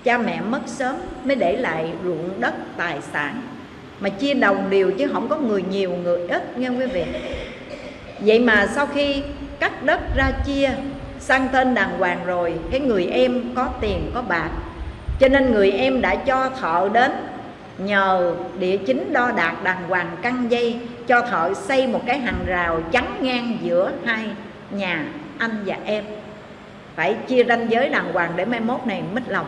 S1: cha mẹ mất sớm mới để lại ruộng đất tài sản. Mà chia đồng đều chứ không có người nhiều, người ít nghe quý vị? Vậy mà sau khi cắt đất ra chia, sang tên đàng hoàng rồi, cái người em có tiền, có bạc. Cho nên người em đã cho thợ đến nhờ địa chính đo đạc đàng hoàng căng dây, cho thợ xây một cái hàng rào chắn ngang giữa hai nhà anh và em. Phải chia ranh giới đàng hoàng để mai mốt này mít lòng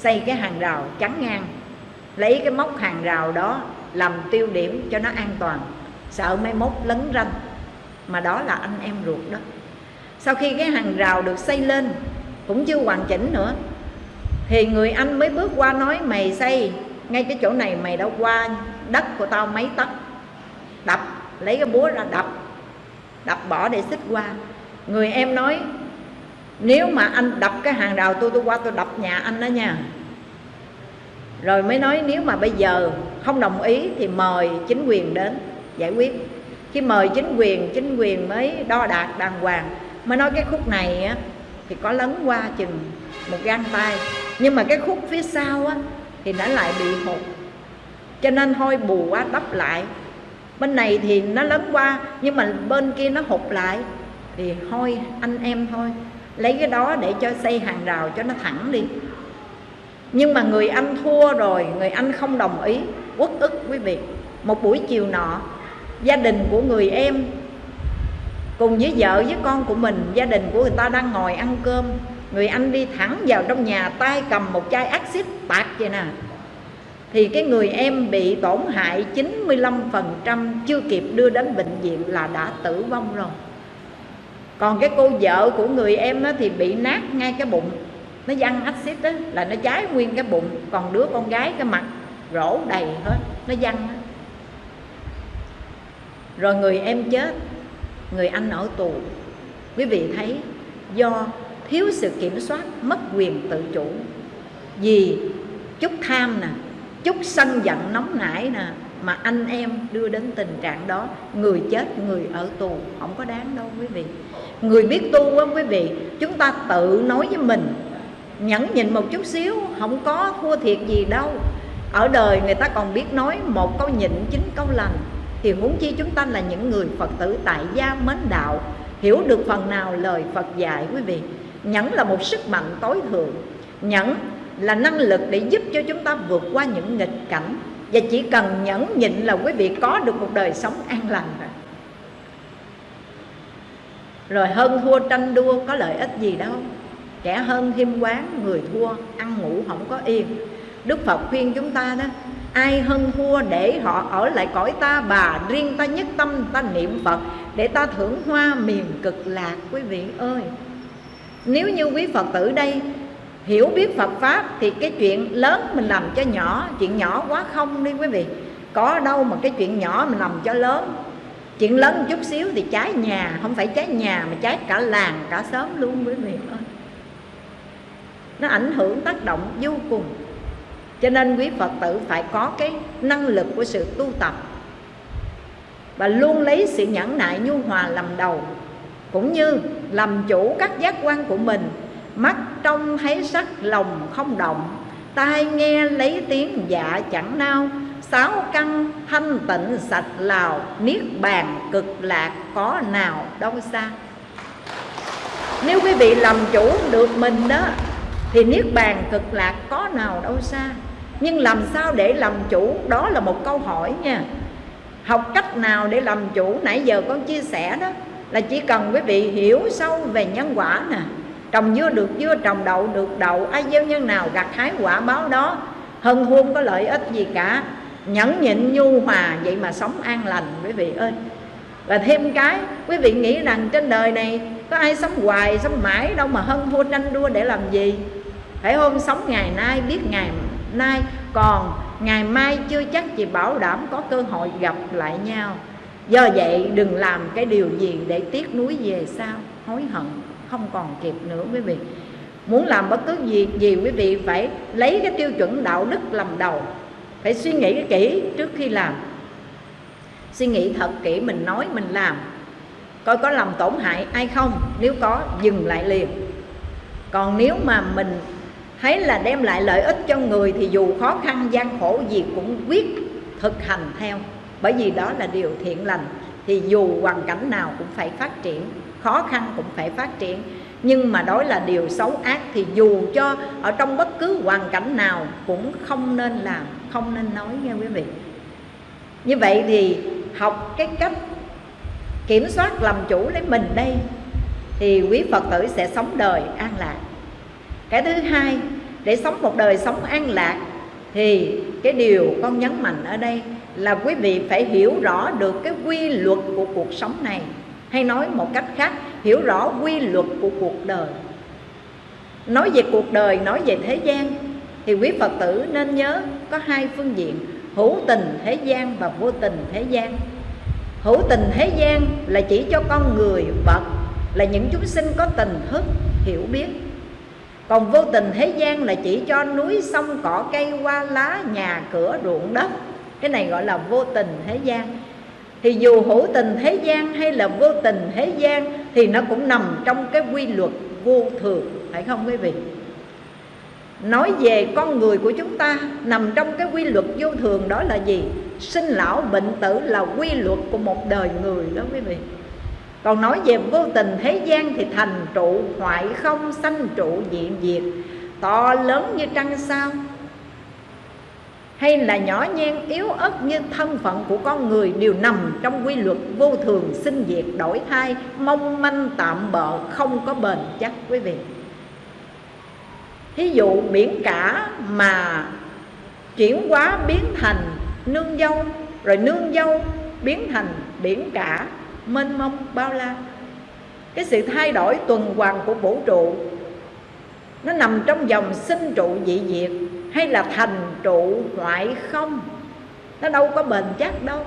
S1: xây cái hàng rào chắn ngang. Lấy cái móc hàng rào đó làm tiêu điểm cho nó an toàn. Sợ mai mốt lấn ranh. Mà đó là anh em ruột đó. Sau khi cái hàng rào được xây lên, cũng chưa hoàn chỉnh nữa, thì người anh mới bước qua nói, mày xây, ngay cái chỗ này mày đã qua đất của tao mấy tấc. Đập, lấy cái búa ra đập. Đập bỏ để xích qua. Người em nói nếu mà anh đập cái hàng rào tôi tôi qua tôi đập nhà anh đó nha. Rồi mới nói nếu mà bây giờ không đồng ý thì mời chính quyền đến giải quyết. Khi mời chính quyền chính quyền mới đo đạt đàng hoàng. Mới nói cái khúc này á, thì có lấn qua chừng một gang tay. Nhưng mà cái khúc phía sau á, thì nó lại bị hụt. Cho nên thôi bù quá đắp lại. Bên này thì nó lấn qua nhưng mà bên kia nó hụt lại. Thì thôi anh em thôi lấy cái đó để cho xây hàng rào cho nó thẳng đi. Nhưng mà người anh thua rồi, người anh không đồng ý, uất ức quý vị. Một buổi chiều nọ, gia đình của người em cùng với vợ với con của mình, gia đình của người ta đang ngồi ăn cơm. Người anh đi thẳng vào trong nhà, tay cầm một chai axit tạt vậy nè. Thì cái người em bị tổn hại 95% chưa kịp đưa đến bệnh viện là đã tử vong rồi còn cái cô vợ của người em á, thì bị nát ngay cái bụng. Nó văng axit đó là nó cháy nguyên cái bụng. Còn đứa con gái cái mặt rỗ đầy hết. Nó văng rồi người em chết. Người anh ở tù. Quý vị thấy do thiếu sự kiểm soát mất quyền tự chủ. Vì chút tham nè chút sân giận nóng nảy nè mà anh em đưa đến tình trạng đó, người chết, người ở tù, không có đáng đâu quý vị. Người biết tu á quý vị, chúng ta tự nói với mình, nhẫn nhịn một chút xíu, không có thua thiệt gì đâu. Ở đời người ta còn biết nói, một câu nhịn, chín câu lành. Thì huống chi chúng ta là những người phật tử tại gia mến đạo, hiểu được phần nào lời phật dạy quý vị. Nhẫn là một sức mạnh tối thượng. Nhẫn là năng lực để giúp cho chúng ta vượt qua những nghịch cảnh và chỉ cần nhẫn nhịn là quý vị có được một đời sống an lành rồi. Rồi hơn thua tranh đua có lợi ích gì đâu. Kẻ hơn thêm quán, người thua, ăn ngủ không có yên. Đức phật khuyên chúng ta đó, ai hơn thua để họ ở lại cõi ta, bà riêng ta nhất tâm, ta niệm phật, để ta thưởng hoa miền cực lạc, quý vị ơi. Nếu như quý phật tử đây hiểu biết phật pháp thì cái chuyện lớn mình làm cho nhỏ, chuyện nhỏ quá không đi quý vị. Có đâu mà cái chuyện nhỏ mình làm cho lớn. Chuyện lớn một chút xíu thì cháy nhà, không phải cháy nhà mà cháy cả làng, cả xóm luôn quý vị. Ơi nó ảnh hưởng tác động vô cùng. Cho nên quý phật tử phải có cái năng lực của sự tu tập. Và luôn lấy sự nhẫn nại nhu hòa làm đầu. Cũng như làm chủ các giác quan của mình, mắt trông thấy sắc lòng không động, tai nghe lấy tiếng dạ chẳng nao. Sáu căn thanh tịnh sạch lào, niết bàn cực lạc có nào đâu xa. Nếu quý vị làm chủ được mình đó, thì niết bàn cực lạc có nào đâu xa. Nhưng làm sao để làm chủ? Đó là một câu hỏi nha. Học cách nào để làm chủ? Nãy giờ con chia sẻ đó, là chỉ cần quý vị hiểu sâu về nhân quả nè trồng dưa được dưa, trồng đậu được đậu. Ai gieo nhân nào gặt hái quả báo đó, hân huôn có lợi ích gì cả. Nhẫn nhịn nhu hòa, vậy mà sống an lành, quý vị ơi. Và thêm cái, quý vị nghĩ rằng trên đời này có ai sống hoài, sống mãi đâu mà hân hôn tranh đua để làm gì? Phải hôm sống ngày nay, biết ngày nay, còn ngày mai chưa chắc chị bảo đảm có cơ hội gặp lại nhau. Do vậy, đừng làm cái điều gì để tiếc nuối về sau, hối hận không còn kịp nữa quý vị. Muốn làm bất cứ gì gì quý vị phải lấy cái tiêu chuẩn đạo đức làm đầu. Phải suy nghĩ kỹ trước khi làm. Suy nghĩ thật kỹ, mình nói, mình làm. Coi có làm tổn hại ai không? Nếu có, dừng lại liền. Còn nếu mà mình thấy là đem lại lợi ích cho người thì dù khó khăn, gian khổ gì cũng quyết thực hành theo. Bởi vì đó là điều thiện lành, thì dù hoàn cảnh nào cũng phải phát triển khó khăn cũng phải phát triển. Nhưng mà đó là điều xấu ác thì dù cho ở trong bất cứ hoàn cảnh nào cũng không nên làm, không nên nói nha quý vị. Như vậy thì học cái cách kiểm soát làm chủ lấy mình đây, thì quý phật tử sẽ sống đời an lạc. Cái thứ hai, để sống một đời sống an lạc thì cái điều con nhấn mạnh ở đây là quý vị phải hiểu rõ được cái quy luật của cuộc sống này hay nói một cách khác, hiểu rõ quy luật của cuộc đời. Nói về cuộc đời, nói về thế gian, thì quý phật tử nên nhớ có hai phương diện, hữu tình thế gian và vô tình thế gian. Hữu tình thế gian là chỉ cho con người vật, là những chúng sinh có tình thức, hiểu biết. Còn vô tình thế gian là chỉ cho núi sông, cỏ cây, hoa lá, nhà, cửa, ruộng đất. Cái này gọi là vô tình thế gian thì dù hữu tình thế gian hay là vô tình thế gian, thì nó cũng nằm trong cái quy luật vô thường, phải không quý vị? Nói về con người của chúng ta, nằm trong cái quy luật vô thường đó là gì? Sinh lão bệnh tử là quy luật của một đời người đó quý vị. Còn nói về vô tình thế gian thì thành trụ, hoại không, sanh trụ, diện diệt. To lớn như trăng sao hay là nhỏ nhen, yếu ớt như thân phận của con người đều nằm trong quy luật vô thường sinh diệt đổi thay mong manh tạm bợ, không có bền chắc, quý vị. Thí dụ biển cả mà chuyển hóa biến thành nương dâu, rồi nương dâu biến thành biển cả, mênh mông bao la. Cái sự thay đổi tuần hoàn của vũ trụ, nó nằm trong dòng sinh trụ dị diệt hay là thành trụ hoại không? Nó đâu có bền chắc đâu.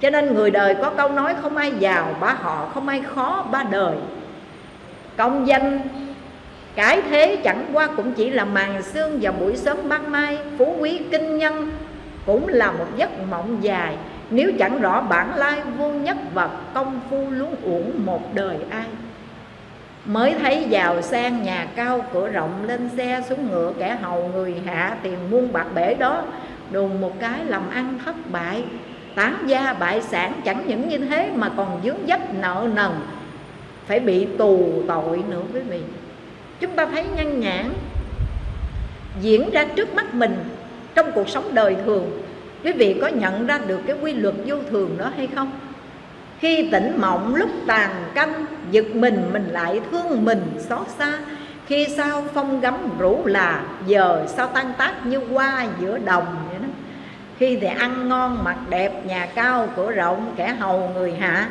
S1: Cho nên người đời có câu nói không ai giàu ba họ, không ai khó ba đời. Công danh, cái thế chẳng qua cũng chỉ là màn xương vào buổi sớm ban mai. Phú quý kinh nhân cũng là một giấc mộng dài. Nếu chẳng rõ bản lai vô nhất vật công phu luống uổng một đời ai. Mới thấy giàu sang nhà cao, cửa rộng Lên xe xuống ngựa, kẻ hầu người hạ Tiền muôn bạc bể đó. Đùng một cái làm ăn thất bại, Tán gia bại sản chẳng những như thế Mà còn dướng dấp nợ nần. Phải bị tù tội nữa quý vị. Chúng ta thấy nhân nhãn Diễn ra trước mắt mình Trong cuộc sống đời thường. Quý vị có nhận ra được cái quy luật vô thường đó hay không? Khi tỉnh mộng lúc tàn canh, Giật mình mình lại thương mình xót xa. Khi sao phong gấm rủ là, Giờ sao tan tác như hoa giữa đồng vậy đó. Khi thì ăn ngon mặc đẹp, Nhà cao cửa rộng, kẻ hầu người hạ.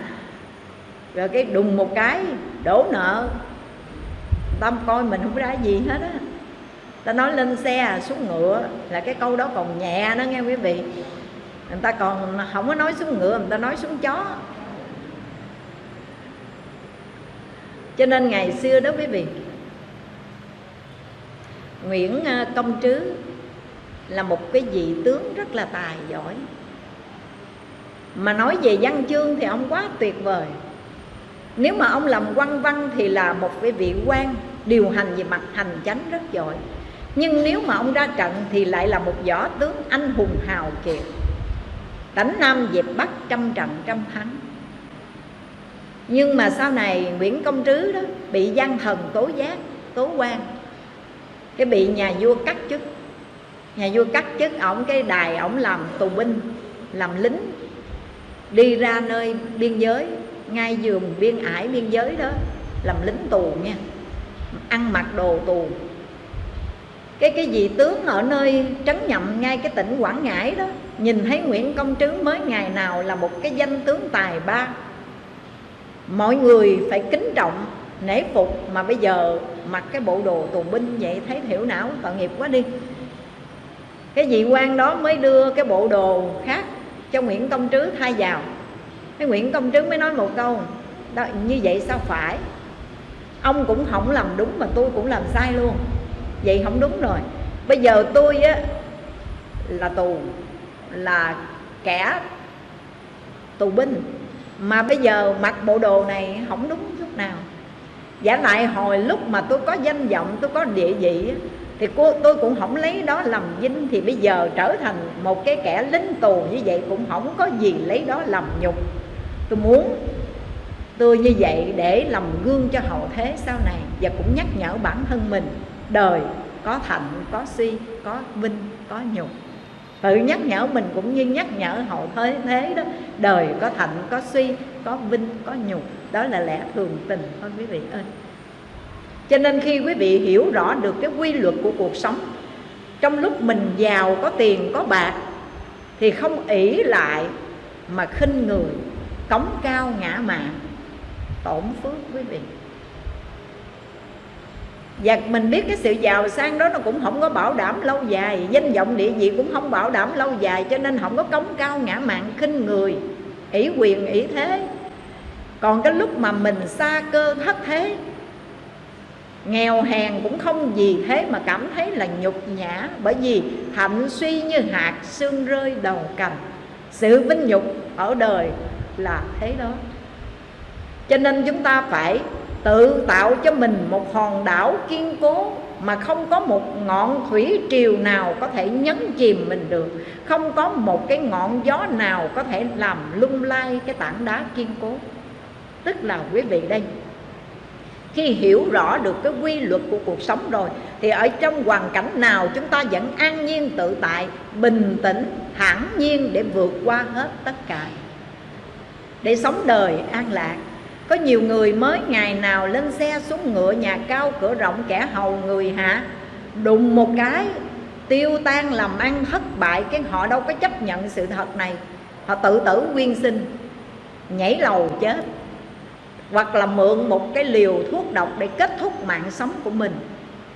S1: Rồi cái đùng một cái, đổ nợ. Tâm coi mình không ra gì hết á. Ta nói lên xe, xuống ngựa, Là cái câu đó còn nhẹ đó nghe quý vị. Người ta còn không có nói xuống ngựa, Người ta nói xuống chó. Cho nên ngày xưa đó quý vị, Nguyễn à, Công Trứ là một cái vị tướng rất là tài giỏi. Mà nói về văn chương thì ông quá tuyệt vời. Nếu mà ông làm quan văn thì là một cái vị quan điều hành về mặt hành chánh rất giỏi. Nhưng nếu mà ông ra trận thì lại là một võ tướng anh hùng hào kiệt. Đánh nam dẹp bắc trăm trận trăm thắng nhưng mà sau này Nguyễn Công Trứ đó bị gian thần tố giác, tố quan. Cái bị nhà vua cắt chức. Nhà vua cắt chức, ổng cái đài ổng làm tù binh, làm lính. Đi ra nơi biên giới, ngay giường biên ải biên giới đó, làm lính tù nha. Ăn mặc đồ tù. Cái cái vị tướng ở nơi trấn nhậm ngay cái tỉnh quảng ngãi đó, nhìn thấy nguyễn công trứ mới ngày nào là một cái danh tướng tài ba mọi người phải kính trọng nể phục mà bây giờ mặc cái bộ đồ tù binh vậy thấy thiểu não tội nghiệp quá đi. Cái vị quan đó mới đưa cái bộ đồ khác cho Nguyễn Công Trứ thay vào. Cái Nguyễn Công Trứ mới nói một câu đó, như vậy sao phải? Ông cũng không làm đúng mà tôi cũng làm sai luôn. Vậy không đúng rồi. Bây giờ tôi á là tù là kẻ tù binh mà bây giờ mặc bộ đồ này không đúng chút nào. Giả lại hồi lúc mà tôi có danh vọng, tôi có địa vị thì cô, tôi cũng không lấy đó làm vinh. Thì bây giờ trở thành một cái kẻ lính tù như vậy cũng không có gì lấy đó làm nhục. Tôi muốn tôi như vậy để làm gương cho hậu thế sau này và cũng nhắc nhở bản thân mình, đời có thạnh, có suy có vinh, có nhục tự nhắc nhở mình cũng như nhắc nhở hậu thế thế đó. Đời có thạnh, có suy, có vinh, có nhục. Đó là lẽ thường tình thôi quý vị ơi. Cho nên khi quý vị hiểu rõ được cái quy luật của cuộc sống, trong lúc mình giàu, có tiền, có bạc, thì không ỷ lại mà khinh người, cống cao ngã mạng tổn phước quý vị và mình biết cái sự giàu sang đó nó cũng không có bảo đảm lâu dài. Danh vọng địa vị cũng không bảo đảm lâu dài, cho nên không có cống cao ngã mạng khinh người. Ỷ quyền, ỷ thế. Còn cái lúc mà mình xa cơ thất thế, nghèo hèn cũng không gì thế mà cảm thấy là nhục nhã. Bởi vì thạnh suy như hạt xương rơi đầu cành. Sự vinh nhục ở đời là thế đó. Cho nên chúng ta phải tự tạo cho mình một hòn đảo kiên cố mà không có một ngọn thủy triều nào có thể nhấn chìm mình được. Không có một cái ngọn gió nào có thể làm lung lay cái tảng đá kiên cố. Tức là quý vị đây, khi hiểu rõ được cái quy luật của cuộc sống rồi, thì ở trong hoàn cảnh nào chúng ta vẫn an nhiên, tự tại, bình tĩnh, thản nhiên để vượt qua hết tất cả? Để sống đời an lạc có nhiều người mới ngày nào lên xe xuống ngựa nhà cao cửa rộng kẻ hầu người hạ. Đụng một cái, tiêu tan làm ăn thất bại, cái họ đâu có chấp nhận sự thật này. Họ tự tử quyên sinh, nhảy lầu chết. Hoặc là mượn một cái liều thuốc độc để kết thúc mạng sống của mình.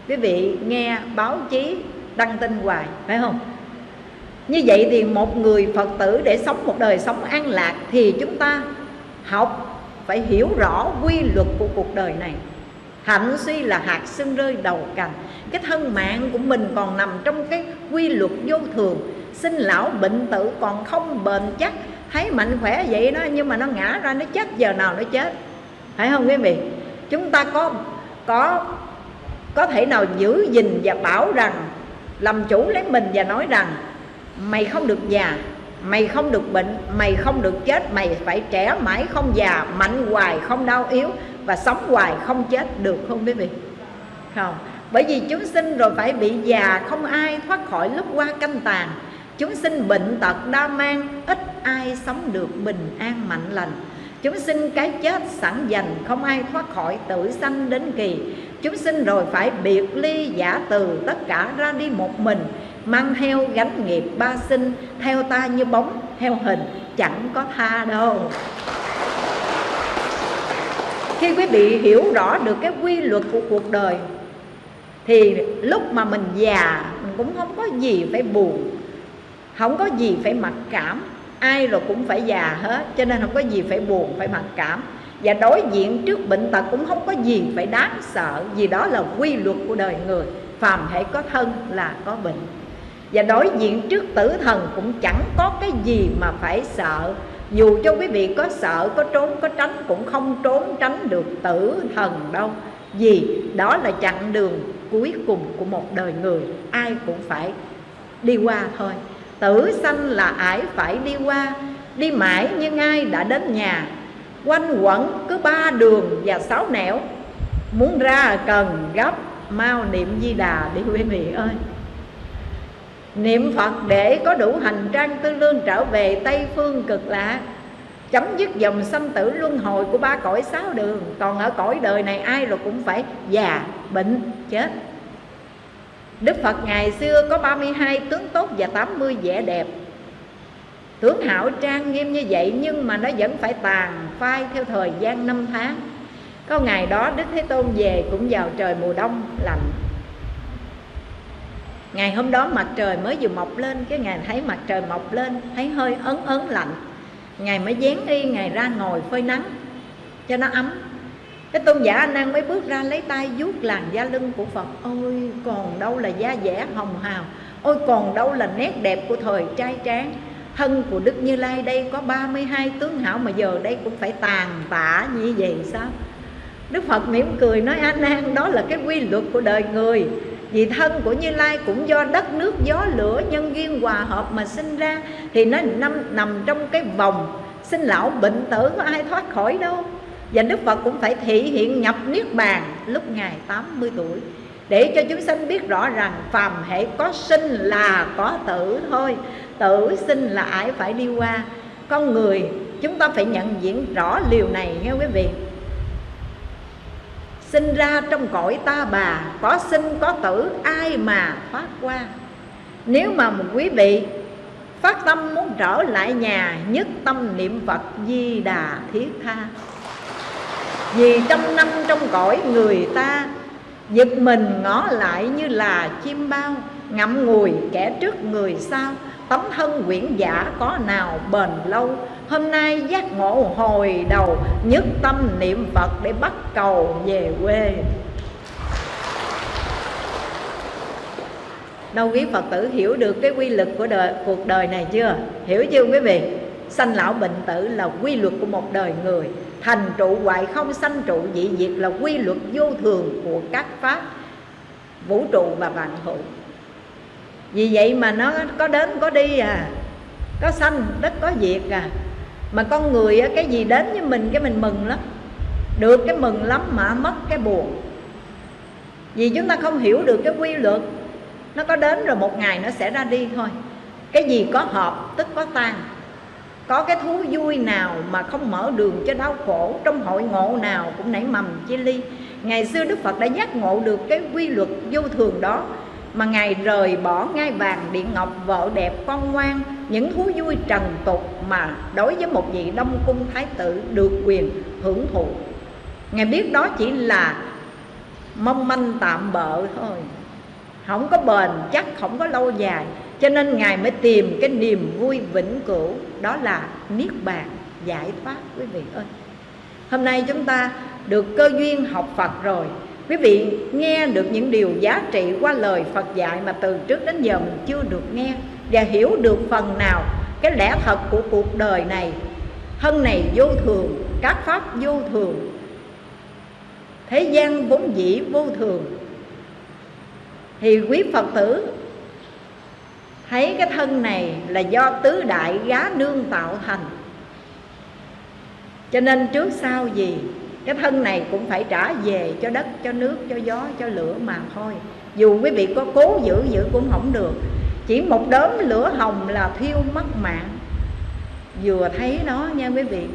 S1: Quý vị nghe báo chí đăng tin hoài, phải không? Như vậy thì một người phật tử để sống một đời sống an lạc thì chúng ta học phải hiểu rõ quy luật của cuộc đời này. Hạnh suy là hạt sưng rơi đầu cành. Cái thân mạng của mình còn nằm trong cái quy luật vô thường. Sinh lão bệnh tử còn không bền chắc. Thấy mạnh khỏe vậy đó, nhưng mà nó ngã ra, nó chết, giờ nào nó chết? Phải không quý vị? Chúng ta có có có thể nào giữ gìn và bảo rằng, làm chủ lấy mình và nói rằng, mày không được già mày không được bệnh, mày không được chết, mày phải trẻ mãi không già, mạnh hoài không đau yếu và sống hoài không chết được không quý vị? Không. Bởi vì chúng sinh rồi phải bị già, không ai thoát khỏi lúc qua canh tàn. Chúng sinh bệnh tật đa mang, ít ai sống được bình an mạnh lành. Chúng sinh cái chết sẵn dành, không ai thoát khỏi tử sanh đến kỳ. Chúng sinh rồi phải biệt ly giả từ, tất cả ra đi một mình mang theo gánh nghiệp ba sinh, theo ta như bóng, theo hình, chẳng có tha đâu. Khi quý vị hiểu rõ được cái quy luật của cuộc đời, thì lúc mà mình già, mình cũng không có gì phải buồn, không có gì phải mặc cảm. Ai rồi cũng phải già hết, cho nên không có gì phải buồn, phải mặc cảm. Và đối diện trước bệnh tật cũng không có gì phải đáng sợ, vì đó là quy luật của đời người. Phàm hãy có thân là có bệnh và đối diện trước tử thần cũng chẳng có cái gì mà phải sợ. Dù cho quý vị có sợ, có trốn, có tránh, cũng không trốn tránh được tử thần đâu. Vì đó là chặng đường cuối cùng của một đời người. Ai cũng phải đi qua thôi. Tử sanh là ải phải đi qua, đi mãi nhưng ai đã đến nhà. Quanh quẩn cứ ba đường và sáu nẻo. Muốn ra cần gấp, mau niệm di đà đi quý vị ơi. Niệm Phật để có đủ hành trang tư lương trở về Tây Phương cực lạc Chấm dứt dòng sanh tử luân hồi của ba cõi sáu đường. Còn ở cõi đời này ai rồi cũng phải già, bệnh, chết. Đức Phật ngày xưa có 32 tướng tốt và 80 vẻ đẹp. Tướng hảo trang nghiêm như vậy nhưng mà nó vẫn phải tàn phai theo thời gian năm tháng. Có ngày đó Đức Thế Tôn về cũng vào trời mùa đông lạnh ngày hôm đó mặt trời mới vừa mọc lên, cái ngày thấy mặt trời mọc lên, thấy hơi ấn ấn lạnh. Ngày mới dán y, ngày ra ngồi phơi nắng, cho nó ấm. Cái tôn giả anh đang mới bước ra lấy tay vuốt làn da lưng của phật. Ôi, còn đâu là da dẻ hồng hào. Ôi, còn đâu là nét đẹp của thời trai tráng. Thân của đức như lai đây có 32 tướng hảo mà giờ đây cũng phải tàn tạ như vậy sao? Đức phật mỉm cười nói a nan đó là cái quy luật của đời người vì thân của Như Lai cũng do đất nước gió lửa nhân duyên hòa hợp mà sinh ra. Thì nó nằm, nằm trong cái vòng sinh lão bệnh tử có ai thoát khỏi đâu. Và Đức Phật cũng phải thị hiện nhập Niết Bàn lúc Ngài 80 tuổi Để cho chúng sanh biết rõ rằng phàm hệ có sinh là có tử thôi. Tử sinh là ai phải đi qua. Con người chúng ta phải nhận diện rõ liều này nghe quý vị? Sinh ra trong cõi ta bà, có sinh, có tử, ai mà thoát qua? Nếu mà một quý vị phát tâm muốn trở lại nhà, nhất tâm niệm phật di đà thiết tha. Vì trăm năm trong cõi người ta, giật mình ngó lại như là chim bao, ngậm ngùi kẻ trước người sau. Tấm thân quyển giả có nào bền lâu Hôm nay giác ngộ hồi đầu Nhất tâm niệm Phật để bắt cầu về quê Đâu quý Phật tử hiểu được cái quy luật của đời, cuộc đời này chưa? Hiểu chưa quý vị? Sanh lão bệnh tử là quy luật của một đời người Thành trụ hoại không sanh trụ dị diệt là quy luật vô thường của các pháp Vũ trụ và vạn hữu Vì vậy mà nó có đến có đi à Có sanh đất có diệt à mà con người cái gì đến với mình cái mình mừng lắm. Được cái mừng lắm mà mất cái buồn. Vì chúng ta không hiểu được cái quy luật. Nó có đến rồi một ngày nó sẽ ra đi thôi. Cái gì có hợp tức có tan có cái thú vui nào mà không mở đường cho đau khổ, trong hội ngộ nào cũng nảy mầm chia ly. Ngày xưa đức phật đã giác ngộ được cái quy luật vô thường đó mà ngài rời bỏ ngai vàng điện ngọc vợ đẹp con ngoan, những thú vui trần tục mà đối với một vị đông cung thái tử được quyền hưởng thụ. Ngài biết đó chỉ là mong manh tạm bợ thôi. Không có bền, chắc không có lâu dài, cho nên ngài mới tìm cái niềm vui vĩnh cửu, đó là niết bàn giải thoát quý vị ơi. Hôm nay chúng ta được cơ duyên học phật rồi quý vị, nghe được những điều giá trị qua lời phật dạy mà từ trước đến giờ mình chưa được nghe và hiểu được phần nào cái lẽ thật của cuộc đời này, thân này vô thường, các pháp vô thường, thế gian vốn dĩ vô thường, thì quý phật tử thấy cái thân này là do tứ đại gá nương tạo thành. Cho nên trước sau gì? Cái thân này cũng phải trả về cho đất, cho nước, cho gió, cho lửa mà thôi. Dù quý vị có cố giữ giữ cũng không được. Chỉ một đốm lửa hồng là thiêu mất mạng. Vừa thấy nó nha quý vị,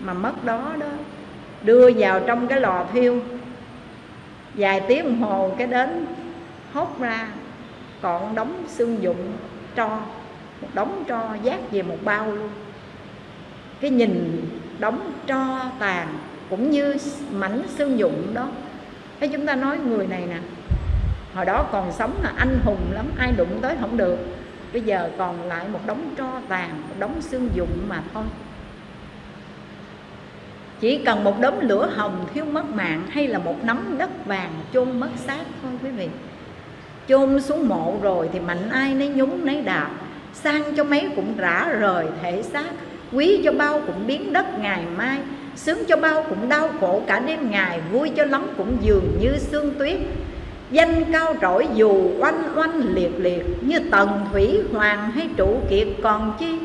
S1: mà mất đó đó, đưa vào trong cái lò thiêu. Vài tiếng đồng hồ cái đến hốt ra, còn đóng xương dụng tro, một đống tro giác về một bao luôn. Cái nhìn đóng tro tàn cũng như mảnh xương dụng đó. Thế chúng ta nói người này nè, hồi đó còn sống là anh hùng lắm, ai đụng tới không được. Bây giờ còn lại một đống tro tàn, một đống xương dụng mà thôi. Chỉ cần một đống lửa hồng thiếu mất mạng hay là một nắm đất vàng chôn mất xác thôi quý vị. Chôn xuống mộ rồi thì mạnh ai nấy nhúng nấy đạp sang cho mấy cũng rã rời thể xác, quý cho bao cũng biến đất ngày mai sướng cho bao cũng đau khổ, cả đêm ngày vui cho lắm cũng dường như sương tuyết. Danh cao trỗi dù oanh oanh liệt liệt, như tần thủy hoàng hay trụ kiệt. Còn chi,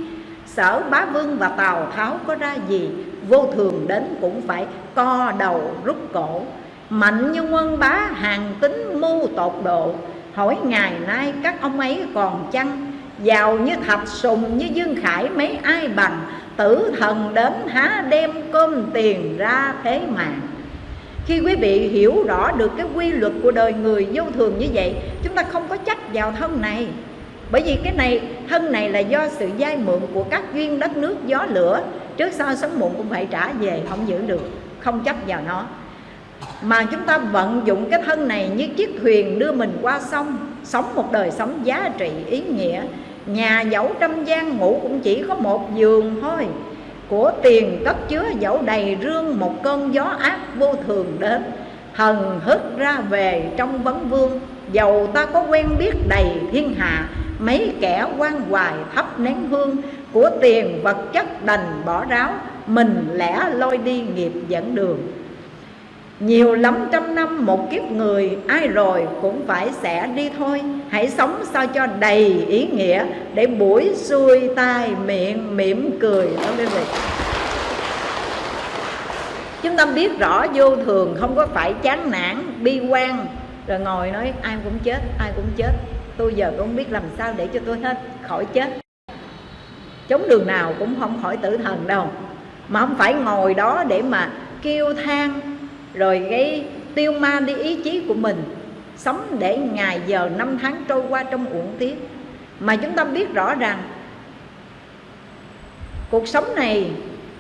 S1: sở bá vương và tào tháo có ra gì? Vô thường đến cũng phải co đầu rút cổ. Mạnh như quân bá, hàng tính mưu tột độ. Hỏi ngày nay các ông ấy còn chăng? Giàu như thạch sùng, như dương khải, mấy ai bằng? Tử thần đến há đem cơm tiền ra thế mạng khi quý vị hiểu rõ được cái quy luật của đời người vô thường như vậy, chúng ta không có trách vào thân này. Bởi vì cái này, thân này là do sự dai mượn của các duyên đất nước, gió lửa. Trước sau sớm muộn cũng phải trả về, không giữ được, không chấp vào nó. Mà chúng ta vận dụng cái thân này như chiếc thuyền đưa mình qua sông, sống một đời sống giá trị ý nghĩa nhà dẫu trăm gian ngủ cũng chỉ có một giường thôi. Của tiền cất chứa dẫu đầy rương một cơn gió ác vô thường đến. Hần hức ra về trong vấn vương, dầu ta có quen biết đầy thiên hạ, mấy kẻ quan hoài thắp nén hương. Của tiền vật chất đành bỏ ráo, mình lẽ lôi đi nghiệp dẫn đường nhiều lắm trăm năm một kiếp người Ai rồi cũng phải sẽ đi thôi. Hãy sống sao cho đầy ý nghĩa Để buổi xuôi tai miệng mỉm cười. Đó quý vị. Chúng ta biết rõ vô thường không có phải chán nản, bi quan. Rồi ngồi nói ai cũng chết, ai cũng chết. Tôi giờ cũng không biết làm sao để cho tôi hết khỏi chết. Chống đường nào cũng không khỏi tử thần đâu. Mà không phải ngồi đó để mà kêu than rồi cái tiêu ma đi ý chí của mình, sống để ngày giờ năm tháng trôi qua trong uổng tiếc. Mà chúng ta biết rõ rằng cuộc sống này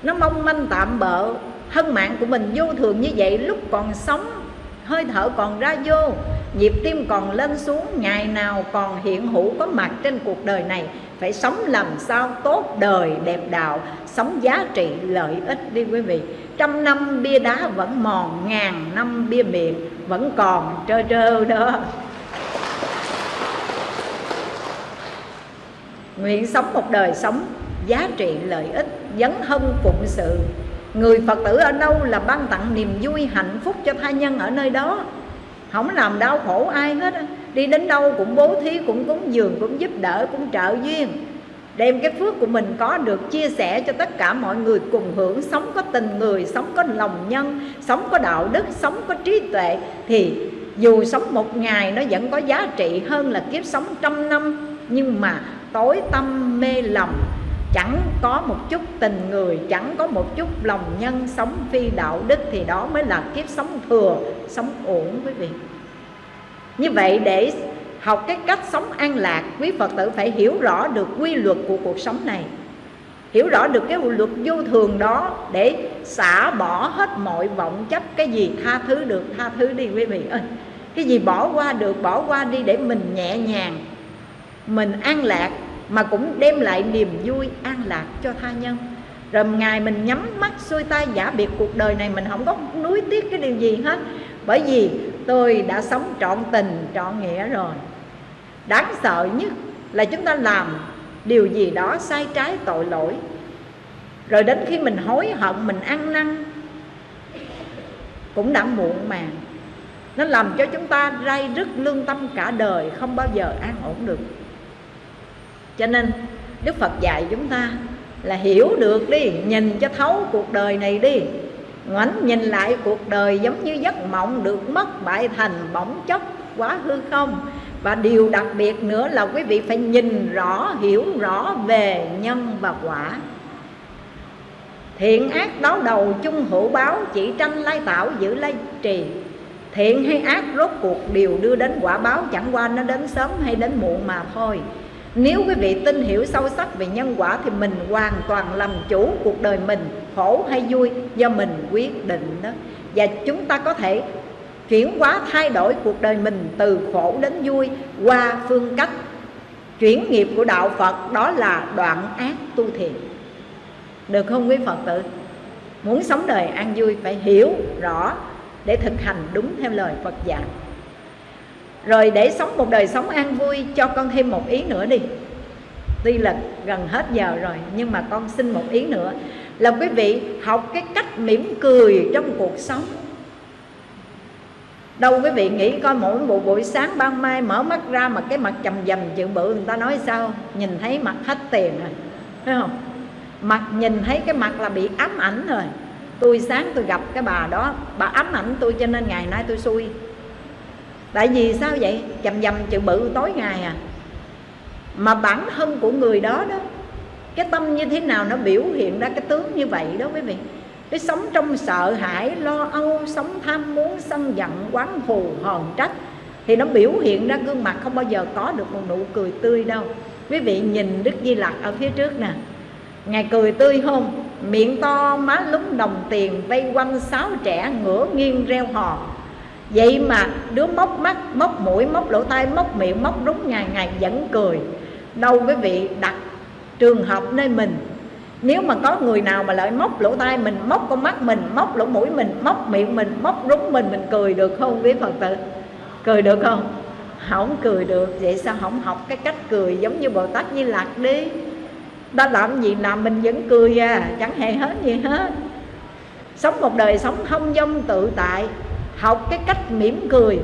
S1: nó mong manh tạm bợ thân mạng của mình vô thường như vậy, lúc còn sống, hơi thở còn ra vô, nhịp tim còn lên xuống, ngày nào còn hiện hữu có mặt trên cuộc đời này phải sống làm sao tốt đời, đẹp đạo, sống giá trị, lợi ích đi quý vị. Trăm năm bia đá vẫn mòn, ngàn năm bia miệng vẫn còn trơ trơ đó. Nguyện sống một đời sống giá trị, lợi ích, dấn thân phụng sự. Người phật tử ở đâu là ban tặng niềm vui hạnh phúc cho tha nhân ở nơi đó? Không làm đau khổ ai hết đi đến đâu cũng bố thí, cũng cúng dường, cũng giúp đỡ, cũng trợ duyên. Đem cái phước của mình có được chia sẻ cho tất cả mọi người cùng hưởng. Sống có tình người, sống có lòng nhân, sống có đạo đức, sống có trí tuệ, thì dù sống một ngày nó vẫn có giá trị hơn là kiếp sống trăm năm. Nhưng mà tối tâm mê lòng, chẳng có một chút tình người, chẳng có một chút lòng nhân, sống phi đạo đức thì đó mới là kiếp sống thừa, sống ổn quý vị như vậy để học cái cách sống an lạc, quý phật tử phải hiểu rõ được quy luật của cuộc sống này. Hiểu rõ được cái luật vô thường đó để xả bỏ hết mọi vọng chấp, cái gì tha thứ được, tha thứ đi, quý vị ơi. Cái gì bỏ qua được, bỏ qua đi để mình nhẹ nhàng, mình an lạc, mà cũng đem lại niềm vui, an lạc cho tha nhân. Rồi ngày mình nhắm mắt xuôi tay, giả biệt cuộc đời này, mình không có nuối tiếc cái điều gì hết bởi vì tôi đã sống trọn tình, trọn nghĩa rồi. Đáng sợ nhất là chúng ta làm điều gì đó sai trái tội lỗi. Rồi đến khi mình hối hận, mình ăn năn, cũng đã muộn màng. Nó làm cho chúng ta ray rứt lương tâm cả đời, không bao giờ an ổn được. Cho nên, đức phật dạy chúng ta là hiểu được đi, nhìn cho thấu cuộc đời này đi ngoảnh nhìn lại cuộc đời giống như giấc mộng được mất bại thành bỗng chốc quá hư không. Và điều đặc biệt nữa là quý vị phải nhìn rõ, hiểu rõ về nhân và quả. Thiện ác đấu đầu chung hữu báo, chỉ tranh lai tạo giữ lai trì. Thiện hay ác rốt cuộc đều đưa đến quả báo, chẳng qua nó đến sớm hay đến muộn mà thôi nếu quý vị tin hiểu sâu sắc về nhân quả thì mình hoàn toàn làm chủ cuộc đời mình, khổ hay vui, do mình quyết định đó. Và chúng ta có thể chuyển hóa, thay đổi cuộc đời mình từ khổ đến vui qua phương cách chuyển nghiệp của đạo Phật, đó là đoạn ác tu thiện được không quý Phật tử? Muốn sống đời an vui phải hiểu rõ để thực hành đúng theo lời Phật dạy rồi để sống một đời sống an vui, cho con thêm một ý nữa đi. Tuy là gần hết giờ rồi, nhưng mà con xin một ý nữa. Là quý vị học cái cách mỉm cười trong cuộc sống. Đâu quý vị nghĩ coi mỗi một buổi sáng ban mai mở mắt ra mà cái mặt chầm dầm chữ bự, người ta nói sao? Nhìn thấy mặt hết tiền rồi, thấy không? Mặt nhìn thấy cái mặt là bị ám ảnh rồi. Tôi sáng tôi gặp cái bà đó, bà ám ảnh tôi cho nên ngày nay tôi xui tại vì sao vậy? Chầm dầm chữ bự tối ngày à. Mà bản thân của người đó đó, cái tâm như thế nào nó biểu hiện ra cái tướng như vậy đó quý vị. Cái sống trong sợ hãi, lo âu, sống tham muốn, sân giận, quán thù, hờn trách, thì nó biểu hiện ra gương mặt không bao giờ có được một nụ cười tươi đâu. Quý vị nhìn đức di lặc ở phía trước nè. Ngài cười tươi không? Miệng to, má lúng đồng tiền, vây quanh sáu trẻ ngửa nghiêng reo hò vậy mà đứa móc mắt, móc mũi, móc lỗ tai, móc miệng, móc rúng ngày ngày vẫn cười. Đâu quý vị đặt trường hợp nơi mình. Nếu mà có người nào mà lại móc lỗ tai mình, móc con mắt mình, móc lỗ mũi mình, móc miệng mình, móc rúng mình mình cười được không quý phật tử? Cười được không? Không cười được. Vậy sao không học cái cách cười giống như bồ tát di lạc đi? Ta làm gì làm mình vẫn cười à? Chẳng hề hết gì hết. Sống một đời sống thông dông tự tại học cái cách mỉm cười.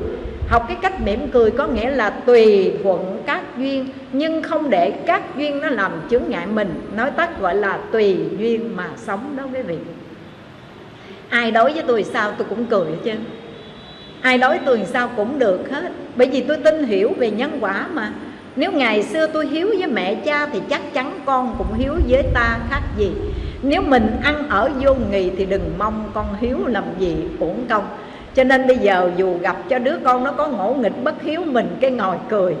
S1: Học cái cách mỉm cười có nghĩa là tùy thuận các duyên, nhưng không để các duyên nó làm chướng ngại mình. Nói tắt gọi là tùy duyên mà sống đó quý vị. Ai đối với tôi sao tôi cũng cười chứ ai đối tôi sao cũng được hết. Bởi vì tôi tin hiểu về nhân quả mà. Nếu ngày xưa tôi hiếu với mẹ cha thì chắc chắn con cũng hiếu với ta khác gì. Nếu mình ăn ở vô nghị thì đừng mong con hiếu làm gì uổng công cho nên bây giờ dù gặp cho đứa con nó có ngỗ nghịch bất hiếu mình, cái ngồi cười.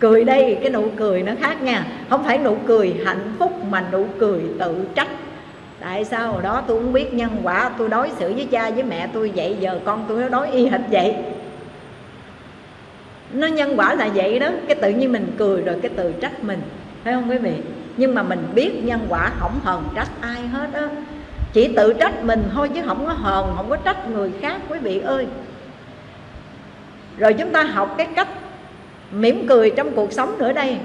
S1: Cười đây, cái nụ cười nó khác nha. Không phải nụ cười hạnh phúc mà nụ cười tự trách. Tại sao? Hồi đó tôi không biết nhân quả, tôi đối xử với cha với mẹ tôi vậy, giờ con tôi nó đối y hệt vậy. Nó nhân quả là vậy đó, cái tự nhiên mình cười rồi cái tự trách mình. Phải không quý vị? Nhưng mà mình biết nhân quả không hờn trách ai hết á chỉ tự trách mình thôi chứ không có hờn, không có trách người khác, quý vị ơi. Rồi chúng ta học cái cách mỉm cười trong cuộc sống nữa đây.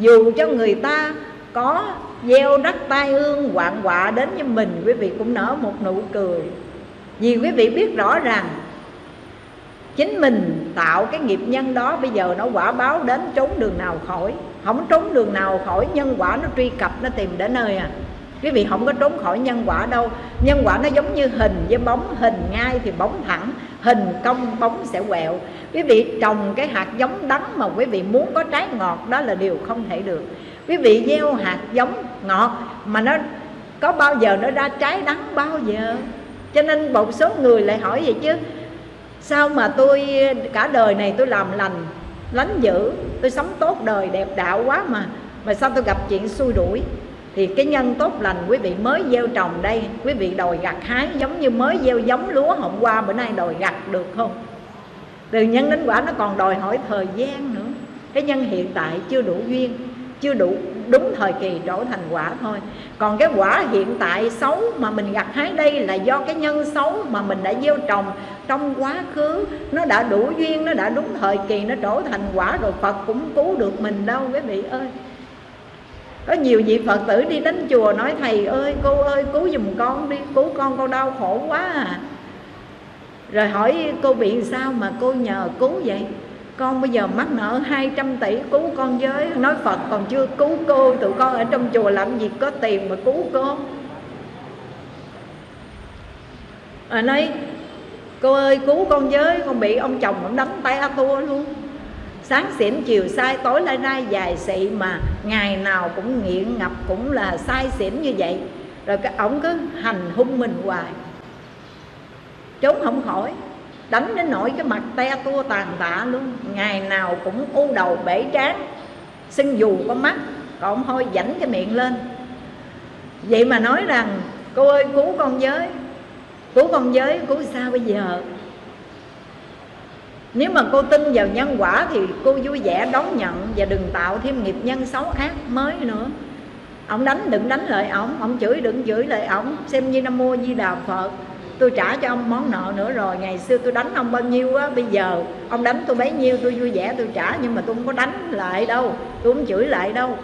S1: Dù cho người ta có gieo rắc tai ương hoạn quạ đến với mình, quý vị cũng nở một nụ cười. Vì quý vị biết rõ rằng chính mình tạo cái nghiệp nhân đó bây giờ nó quả báo đến trốn đường nào khỏi. Không trốn đường nào khỏi, nhân quả nó truy cập, nó tìm đến nơi à quý vị không có trốn khỏi nhân quả đâu. Nhân quả nó giống như hình với bóng, hình ngay thì bóng thẳng, hình cong, bóng sẽ quẹo. Quý vị trồng cái hạt giống đắng mà quý vị muốn có trái ngọt, đó là điều không thể được. Quý vị gieo hạt giống ngọt mà nó có bao giờ nó ra trái đắng bao giờ? Cho nên một số người lại hỏi vậy chứ, sao mà tôi, cả đời này tôi làm lành, lánh dữ, tôi sống tốt đời đẹp đạo quá mà mà sao tôi gặp chuyện xui đuổi? Thì cái nhân tốt lành quý vị mới gieo trồng đây. Quý vị đòi gặt hái giống như mới gieo giống lúa hôm qua, bữa nay đòi gặt được không? Từ nhân đến quả nó còn đòi hỏi thời gian nữa. Cái nhân hiện tại chưa đủ duyên, chưa đủ đúng thời kỳ trổ thành quả thôi. Còn cái quả hiện tại xấu mà mình gặt hái đây là do cái nhân xấu mà mình đã gieo trồng trong quá khứ. Nó đã đủ duyên, nó đã đúng thời kỳ, nó trổ thành quả rồi phật cũng cứu được mình đâu, quý vị ơi có nhiều vị phật tử đi đến chùa nói thầy ơi cô ơi cứu giùm con đi cứu con con đau khổ quá à. Rồi hỏi cô bị sao mà cô nhờ cứu vậy? Con bây giờ mắc nợ 200 tỷ cứu con với. Nói Phật còn chưa cứu cô tụi con ở trong chùa làm gì có tiền mà cứu cô à, nói cô ơi cứu con với con bị ông chồng ông đánh tay a tua luôn sáng xỉn, chiều sai tối lai nay dài xị mà ngày nào cũng nghiện ngập cũng là sai xỉn như vậy. Rồi cái ổng cứ hành hung mình hoài. Trốn không khỏi, đánh đến nỗi cái mặt te tua tàn tạ luôn. Ngày nào cũng u đầu bể trán. Sưng dù có mắt, còn thôi dảnh cái miệng lên. Vậy mà nói rằng, cô ơi, cứu con giới cứu con giới cứu sao bây giờ? Nếu mà cô tin vào nhân quả thì cô vui vẻ đón nhận và đừng tạo thêm nghiệp nhân xấu ác mới nữa. Ông đánh đừng đánh lại ổng ông chửi đừng chửi lại ổng xem như nam mô di đà phật. Tôi trả cho ông món nợ nữa rồi. Ngày xưa tôi đánh ông bao nhiêu á, bây giờ ông đánh tôi bấy nhiêu, tôi vui vẻ tôi trả. Nhưng mà tôi không có đánh lại đâu. Tôi không chửi lại đâu.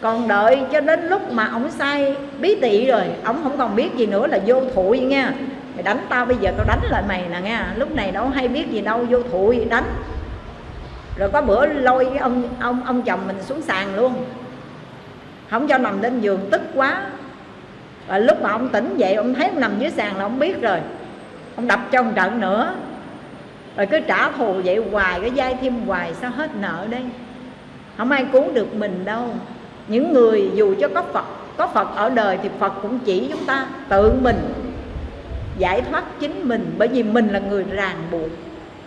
S1: Còn đợi cho đến lúc mà ông sai bí tị rồi, ông không còn biết gì nữa là vô thụi nha mày đánh tao bây giờ tao đánh lại mày nè nghe, lúc này đâu hay biết gì đâu vô thụi đánh. Rồi có bữa lôi cái ông ông ông chồng mình xuống sàn luôn. Không cho nằm lên giường tức quá. Và lúc mà ông tỉnh dậy ông thấy ông nằm dưới sàn là ông biết rồi. Ông đập cho ông trận nữa. Rồi cứ trả thù vậy hoài cái dai thêm hoài sao hết nợ đây? Không ai cứu được mình đâu. Những người dù cho có phật có phật ở đời thì phật cũng chỉ chúng ta tự mình giải thoát chính mình, bởi vì mình là người ràng buộc,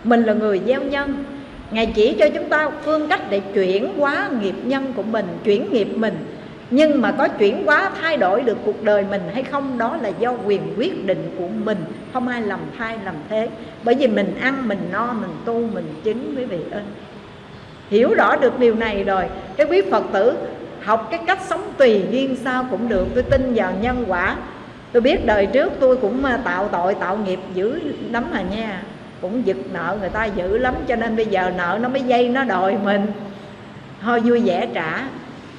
S1: mình là người gieo nhân. Ngài chỉ cho chúng ta phương cách để chuyển hóa nghiệp nhân của mình, chuyển nghiệp mình. Nhưng mà có chuyển hóa, thay đổi được cuộc đời mình hay không, đó là do quyền quyết định của mình. Không ai làm thay làm thế. Bởi vì mình ăn, mình no, mình tu, mình chính quý vị ơi. Hiểu rõ được điều này rồi, cái quý phật tử học cái cách sống tùy duyên sao cũng được. Tôi tin vào nhân quả tôi biết đời trước tôi cũng à, tạo tội, tạo nghiệp dữ lắm mà nha. Cũng giật nợ người ta dữ lắm, cho nên bây giờ nợ nó mới dây nó đòi mình. Thôi vui vẻ trả.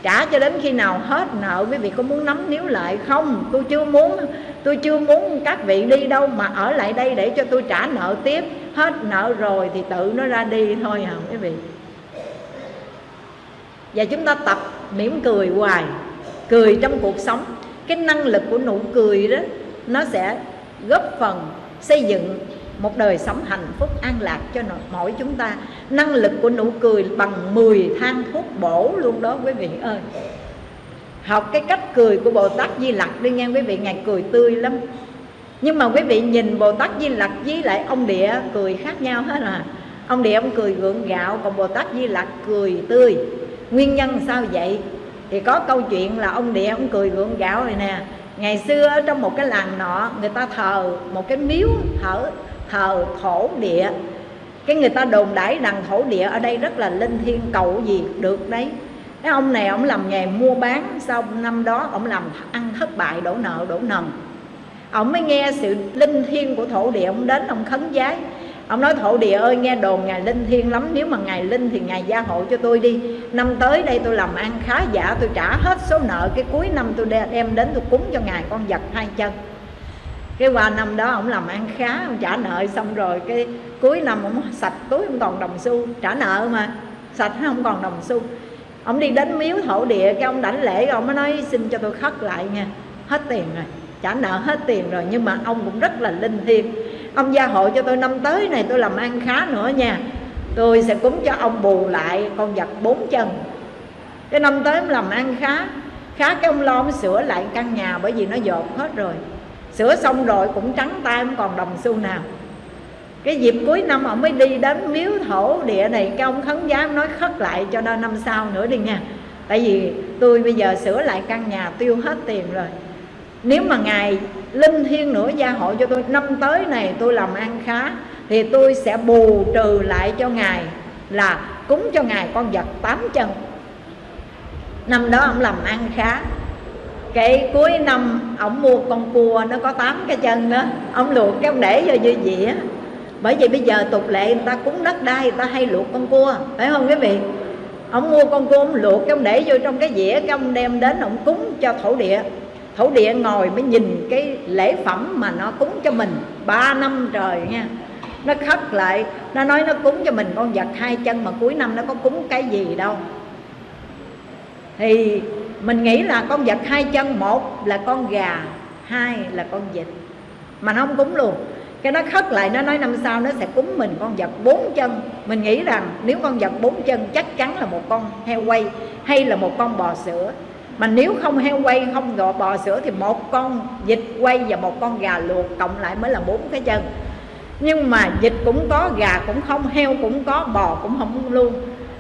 S1: Trả cho đến khi nào hết nợ, quý vị có muốn nắm níu lại không? Tôi chưa muốn, tôi chưa muốn các vị đi đâu mà ở lại đây để cho tôi trả nợ tiếp. Hết nợ rồi thì tự nó ra đi thôi hả quý vị. Và chúng ta tập mỉm cười hoài, cười trong cuộc sống cái năng lực của nụ cười đó, nó sẽ góp phần xây dựng một đời sống hạnh phúc an lạc cho mỗi chúng ta. Năng lực của nụ cười bằng 10 thang thuốc bổ luôn đó, quý vị ơi. Học cái cách cười của Bồ Tát Di Lặc đi nghe, quý vị ngài cười tươi lắm. Nhưng mà quý vị nhìn Bồ Tát Di Lặc với lại ông địa cười khác nhau hết à. Ông địa ông cười gượng gạo, còn Bồ Tát Di Lặc cười tươi. Nguyên nhân sao vậy? Thì có câu chuyện là ông địa ông cười gượng gạo này nè. Ngày xưa ở trong một cái làng nọ, người ta thờ một cái miếu thờ thờ thổ địa. Cái người ta đồn đãi rằng thổ địa ở đây rất là linh thiêng, cầu gì được đấy. Cái ông này ông làm nghề mua bán, sau năm đó ông làm ăn thất bại đổ nợ, đổ nần. Ông mới nghe sự linh thiêng của thổ địa, ông đến ông khấn giái ông nói, thổ địa ơi, nghe đồn ngài linh thiêng lắm, nếu mà ngài linh thì ngài gia hộ cho tôi đi. Năm tới đây tôi làm ăn khá giả, tôi trả hết số nợ. Cái cuối năm tôi đem đến tôi cúng cho ngài con vật hai chân. Cái qua năm đó ông làm ăn khá, ông trả nợ xong rồi cái cuối năm ông sạch túi không còn đồng xu. Trả nợ mà, sạch không còn đồng xu. Ông đi đến miếu thổ địa, cái ông đảnh lễ, ông mới nói, xin cho tôi khất lại nha, hết tiền rồi, trả nợ hết tiền rồi. Nhưng mà ông cũng rất là linh thiêng ông gia hộ cho tôi năm tới này, tôi làm ăn khá nữa nha. Tôi sẽ cúng cho ông bù lại con vật bốn chân. Cái năm tới ông làm ăn khá khá cái ông lo ông sửa lại căn nhà bởi vì nó dột hết rồi. Sửa xong rồi cũng trắng tay không còn đồng xu nào. Cái dịp cuối năm ông mới đi đến miếu thổ địa này, cái ông khấn giám nói khất lại cho nên năm sau nữa đi nha. Tại vì tôi bây giờ sửa lại căn nhà tiêu hết tiền rồi nếu mà ngài linh thiêng nữa gia hộ cho tôi, năm tới này tôi làm ăn khá, thì tôi sẽ bù trừ lại cho ngài là cúng cho ngài con vật tám chân. Năm đó ông làm ăn khá. Cái cuối năm ông mua con cua nó có tám cái chân đó, ông luộc cái ông để vô dư dĩa bởi vì bây giờ tục lệ người ta cúng đất đai, người ta hay luộc con cua, phải không quý vị? Ông mua con cua, ông luộc cái ông để vô trong cái dĩa, cái ông đem đến, ông cúng cho thổ địa thổ địa ngồi mới nhìn cái lễ phẩm mà nó cúng cho mình. Ba năm trời nha nó khất lại, nó nói nó cúng cho mình con vật hai chân mà cuối năm nó có cúng cái gì đâu. Thì mình nghĩ là con vật hai chân, một là con gà, hai là con vịt. Mà nó không cúng luôn. Cái nó khất lại, nó nói năm sau nó sẽ cúng mình con vật bốn chân. Mình nghĩ rằng nếu con vật bốn chân chắc chắn là một con heo quay hay là một con bò sữa mà nếu không heo quay, không gò bò sữa thì một con vịt quay và một con gà luộc cộng lại mới là bốn cái chân. Nhưng mà vịt cũng có, gà cũng không, heo cũng có, bò cũng không luôn.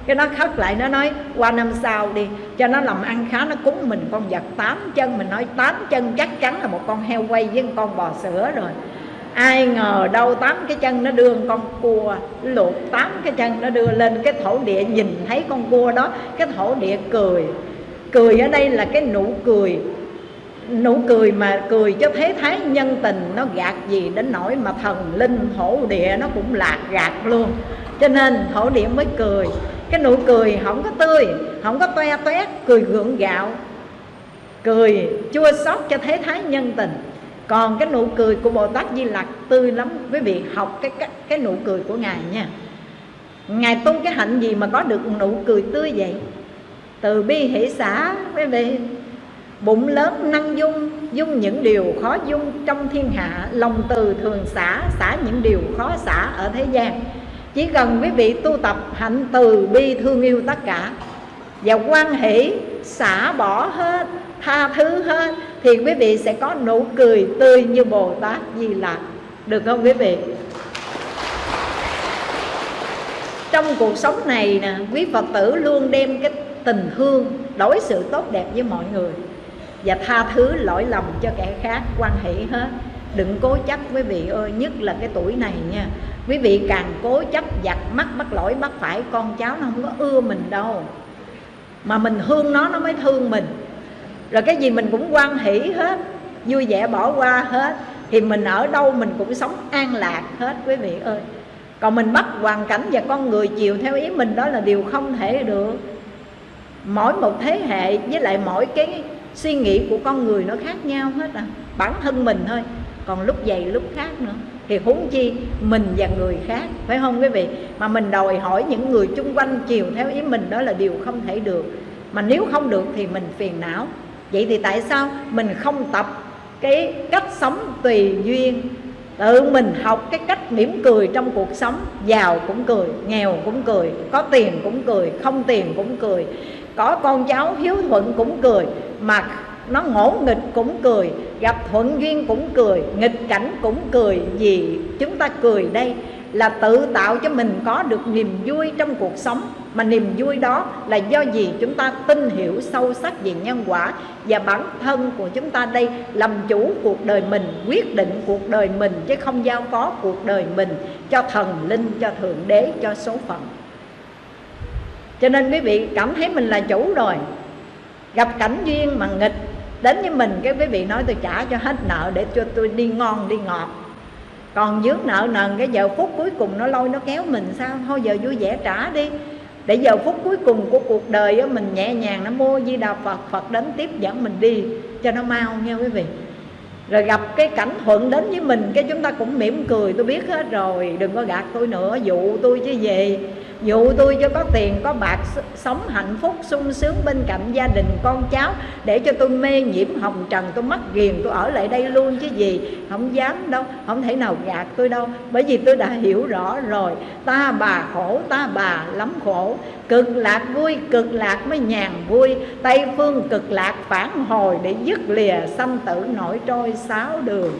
S1: Cái nó khất lại, nó nói, qua năm sau đi, cho nó làm ăn khá, nó cúng mình con vật tám chân. Mình nói, tám chân chắc chắn là một con heo quay với con bò sữa rồi. Ai ngờ đâu tám cái chân nó đưa con cua luộc tám cái chân, nó đưa lên cái thổ địa, nhìn thấy con cua đó, cái thổ địa cười cười ở đây là cái nụ cười. Nụ cười mà cười cho thế thái nhân tình nó gạt gì đến nỗi mà thần linh thổ địa nó cũng lạc gạt luôn. Cho nên thổ địa mới cười. Cái nụ cười không có tươi không có toe toét cười gượng gạo. Cười chua xót cho thế thái nhân tình. Còn cái nụ cười của bồ tát di lặc tươi lắm. Quý vị học cái cái, cái nụ cười của ngài nha. Ngài tu cái hạnh gì mà có được nụ cười tươi vậy? Từ bi hỷ xã quý vị bụng lớn năng dung dung những điều khó dung. Trong thiên hạ, lòng từ thường xả xả những điều khó xả ở thế gian. Chỉ cần quý vị tu tập, hạnh từ bi thương yêu tất cả. Và quan hỷ, xả bỏ hết, tha thứ hết, thì quý vị sẽ có nụ cười tươi như bồ tát di lạc được không quý vị? Trong cuộc sống này nè, quý phật tử luôn đem cái tình thương, đối xử tốt đẹp với mọi người và tha thứ lỗi lầm cho kẻ khác, quan hệ hết. Đừng cố chấp quý vị ơi, nhất là cái tuổi này nha. Quý vị càng cố chấp giặt mắt, bắt lỗi, bắt phải, con cháu nó không có ưa mình đâu. Mà mình thương nó nó mới thương mình. Rồi cái gì mình cũng quan hỷ hết, vui vẻ bỏ qua hết, thì mình ở đâu mình cũng sống an lạc hết, quý vị ơi. Còn mình bắt hoàn cảnh và con người chiều theo ý mình, đó là điều không thể được mỗi một thế hệ với lại mỗi cái suy nghĩ của con người nó khác nhau hết à. Bản thân mình thôi, còn lúc dày lúc khác nữa. Thì huống chi mình và người khác, phải không quý vị? Mà mình đòi hỏi những người chung quanh chiều theo ý mình đó là điều không thể được. Mà nếu không được thì mình phiền não. Vậy thì tại sao mình không tập cái cách sống tùy duyên? Tự mình học cái cách mỉm cười trong cuộc sống. Giàu cũng cười, nghèo cũng cười, có tiền cũng cười, không tiền cũng cười có con cháu hiếu thuận cũng cười, mà nó ngỗ nghịch cũng cười, gặp thuận duyên cũng cười, nghịch cảnh cũng cười. Vì chúng ta cười đây là tự tạo cho mình có được niềm vui trong cuộc sống. Mà niềm vui đó là do gì chúng ta tin hiểu sâu sắc về nhân quả và bản thân của chúng ta đây làm chủ cuộc đời mình, quyết định cuộc đời mình chứ không giao phó cuộc đời mình cho thần linh, cho thượng đế, cho số phận cho nên quý vị cảm thấy mình là chủ rồi. Gặp cảnh duyên mà nghịch đến với mình cái quý vị nói tôi trả cho hết nợ để cho tôi đi ngon đi ngọt. Còn dướng nợ nần cái giờ phút cuối cùng nó lôi nó kéo mình sao? Thôi giờ vui vẻ trả đi. Để giờ phút cuối cùng của cuộc đời á, mình nhẹ nhàng nó mua di đà phật phật đến tiếp dẫn mình đi cho nó mau nghe quý vị. Rồi gặp cái cảnh thuận đến với mình cái chúng ta cũng mỉm cười tôi biết hết rồi đừng có gạt tôi nữa dụ tôi chứ gì dụ tôi cho có tiền, có bạc sống hạnh phúc, sung sướng bên cạnh gia đình, con cháu, để cho tôi mê nhiễm hồng trần, tôi mất ghiền, tôi ở lại đây luôn chứ gì. Không dám đâu, không thể nào gạt tôi đâu, bởi vì tôi đã hiểu rõ rồi. Ta bà khổ, ta bà lắm khổ. Cực lạc vui, cực lạc mới nhàn vui. Tây phương cực lạc phản hồi để dứt lìa sanh tử nổi trôi sáu đường.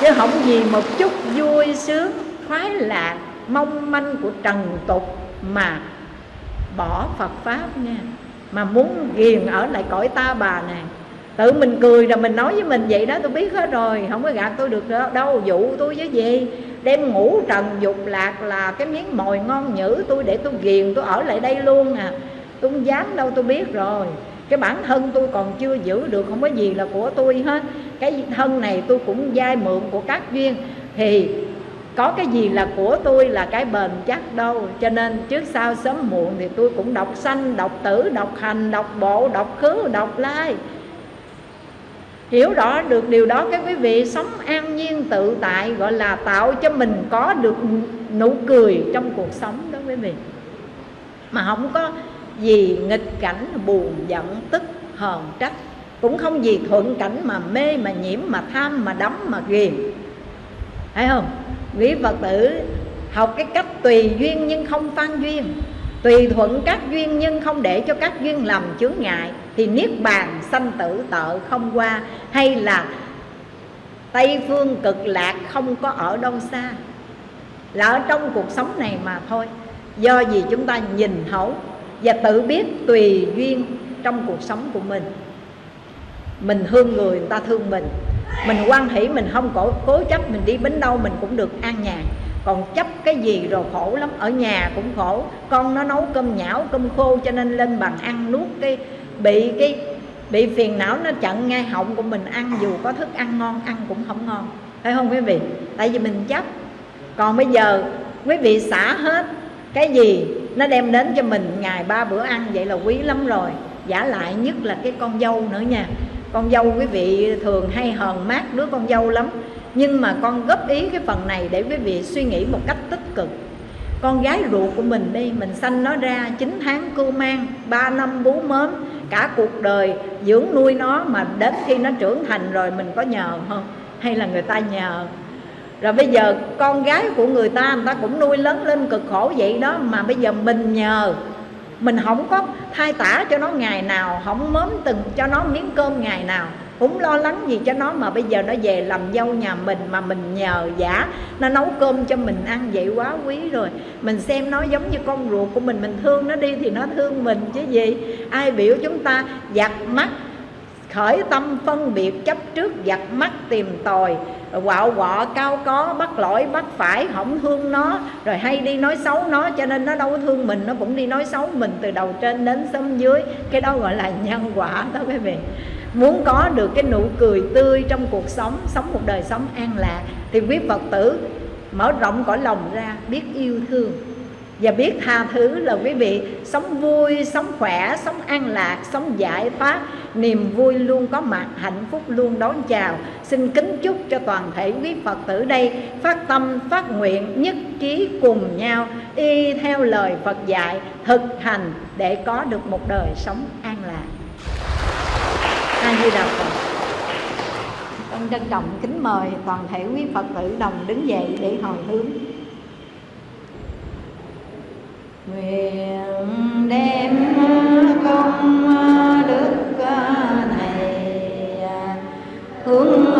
S1: Chứ không gì một chút vui sướng, khoái lạc mong manh của trần tục mà bỏ Phật Pháp nha. Mà muốn ghiền ở lại cõi ta bà này Tự mình cười rồi mình nói với mình vậy đó, tôi biết hết rồi, Không có gạt tôi được đâu dụ tôi với gì. Đem ngủ trần dục lạc là cái miếng mồi ngon nhữ tôi Để tôi ghiền, tôi ở lại đây luôn à. Tôi không dám đâu, tôi biết rồi. Cái bản thân tôi còn chưa giữ được, không có gì là của tôi hết. Cái thân này tôi cũng dai mượn của các duyên. Thì có cái gì là của tôi là cái bền chắc đâu. Cho nên trước sau sớm muộn thì tôi cũng đọc sanh, đọc tử, đọc hành, đọc bộ, đọc khứ, đọc lai. Hiểu rõ được điều đó các quý vị sống an nhiên tự tại, gọi là tạo cho mình có được nụ cười trong cuộc sống đó quý vị. Mà không có gì nghịch cảnh, buồn giận, tức, hờn trách. Cũng không gì thuận cảnh mà mê, mà nhiễm, mà tham, mà đắm, mà ghiền thấy không? Quý phật tử, học cái cách tùy duyên nhưng không phan duyên. Tùy thuận các duyên nhưng không để cho các duyên làm chướng ngại. Thì niết bàn sanh tử tợ không qua, hay là tây phương cực lạc không có ở đâu xa. Là ở trong cuộc sống này mà thôi. Do gì chúng ta nhìn thấu và tự biết tùy duyên trong cuộc sống của mình. Mình thương người người ta thương mình mình quan hỷ mình không cố, cố chấp mình đi bến đâu mình cũng được an nhàn. Còn chấp cái gì rồi khổ lắm ở nhà cũng khổ. Con nó nấu cơm nhão cơm khô cho nên lên bàn ăn nuốt cái bị cái bị phiền não nó chặn ngay họng của mình ăn dù có thức ăn ngon ăn cũng không ngon. Phải không quý vị? Tại vì mình chấp. Còn bây giờ quý vị xả hết cái gì nó đem đến cho mình ngày ba bữa ăn vậy là quý lắm rồi. Giả lại nhất là cái con dâu nữa nha con dâu quý vị thường hay hờn mát đứa con dâu lắm. Nhưng mà con góp ý cái phần này để quý vị suy nghĩ một cách tích cực. Con gái ruột của mình đi, mình sanh nó ra 9 tháng cưu mang 3 năm bú mớm, cả cuộc đời dưỡng nuôi nó mà đến khi nó trưởng thành rồi mình có nhờ không? Hay là người ta nhờ? Rồi bây giờ con gái của người ta người ta cũng nuôi lớn lên cực khổ vậy đó, mà bây giờ mình nhờ mình không có thay tả cho nó ngày nào, không mớm từng cho nó miếng cơm ngày nào. Cũng lo lắng gì cho nó mà bây giờ nó về làm dâu nhà mình mà mình nhờ giả, nó nấu cơm cho mình ăn vậy quá quý rồi. Mình xem nó giống như con ruột của mình mình thương nó đi thì nó thương mình chứ gì. Ai biểu chúng ta giặt mắt, khởi tâm phân biệt chấp trước giặt mắt tìm tòi quạo quọ, cao có, bắt lỗi, bắt phải không thương nó. Rồi hay đi nói xấu nó, cho nên nó đâu có thương mình, nó cũng đi nói xấu mình từ đầu trên đến xóm dưới. Cái đó gọi là nhân quả đó quý vị. Muốn có được cái nụ cười tươi trong cuộc sống sống một đời sống an lạc, thì quý phật tử mở rộng cõi lòng ra, biết yêu thương và biết tha thứ là quý vị, sống vui, sống khỏe, sống an lạc, sống giải thoát. Niềm vui luôn có mặt, hạnh phúc luôn đón chào. Xin kính chúc cho toàn thể quý phật tử đây phát tâm, phát nguyện, nhất trí cùng nhau, y theo lời phật dạy, thực hành để có được một đời sống an lạc. A di đà phật. Con trân trọng kính mời toàn thể quý phật tử đồng đứng dậy để hồi hướng nguyện đem công đức này hướng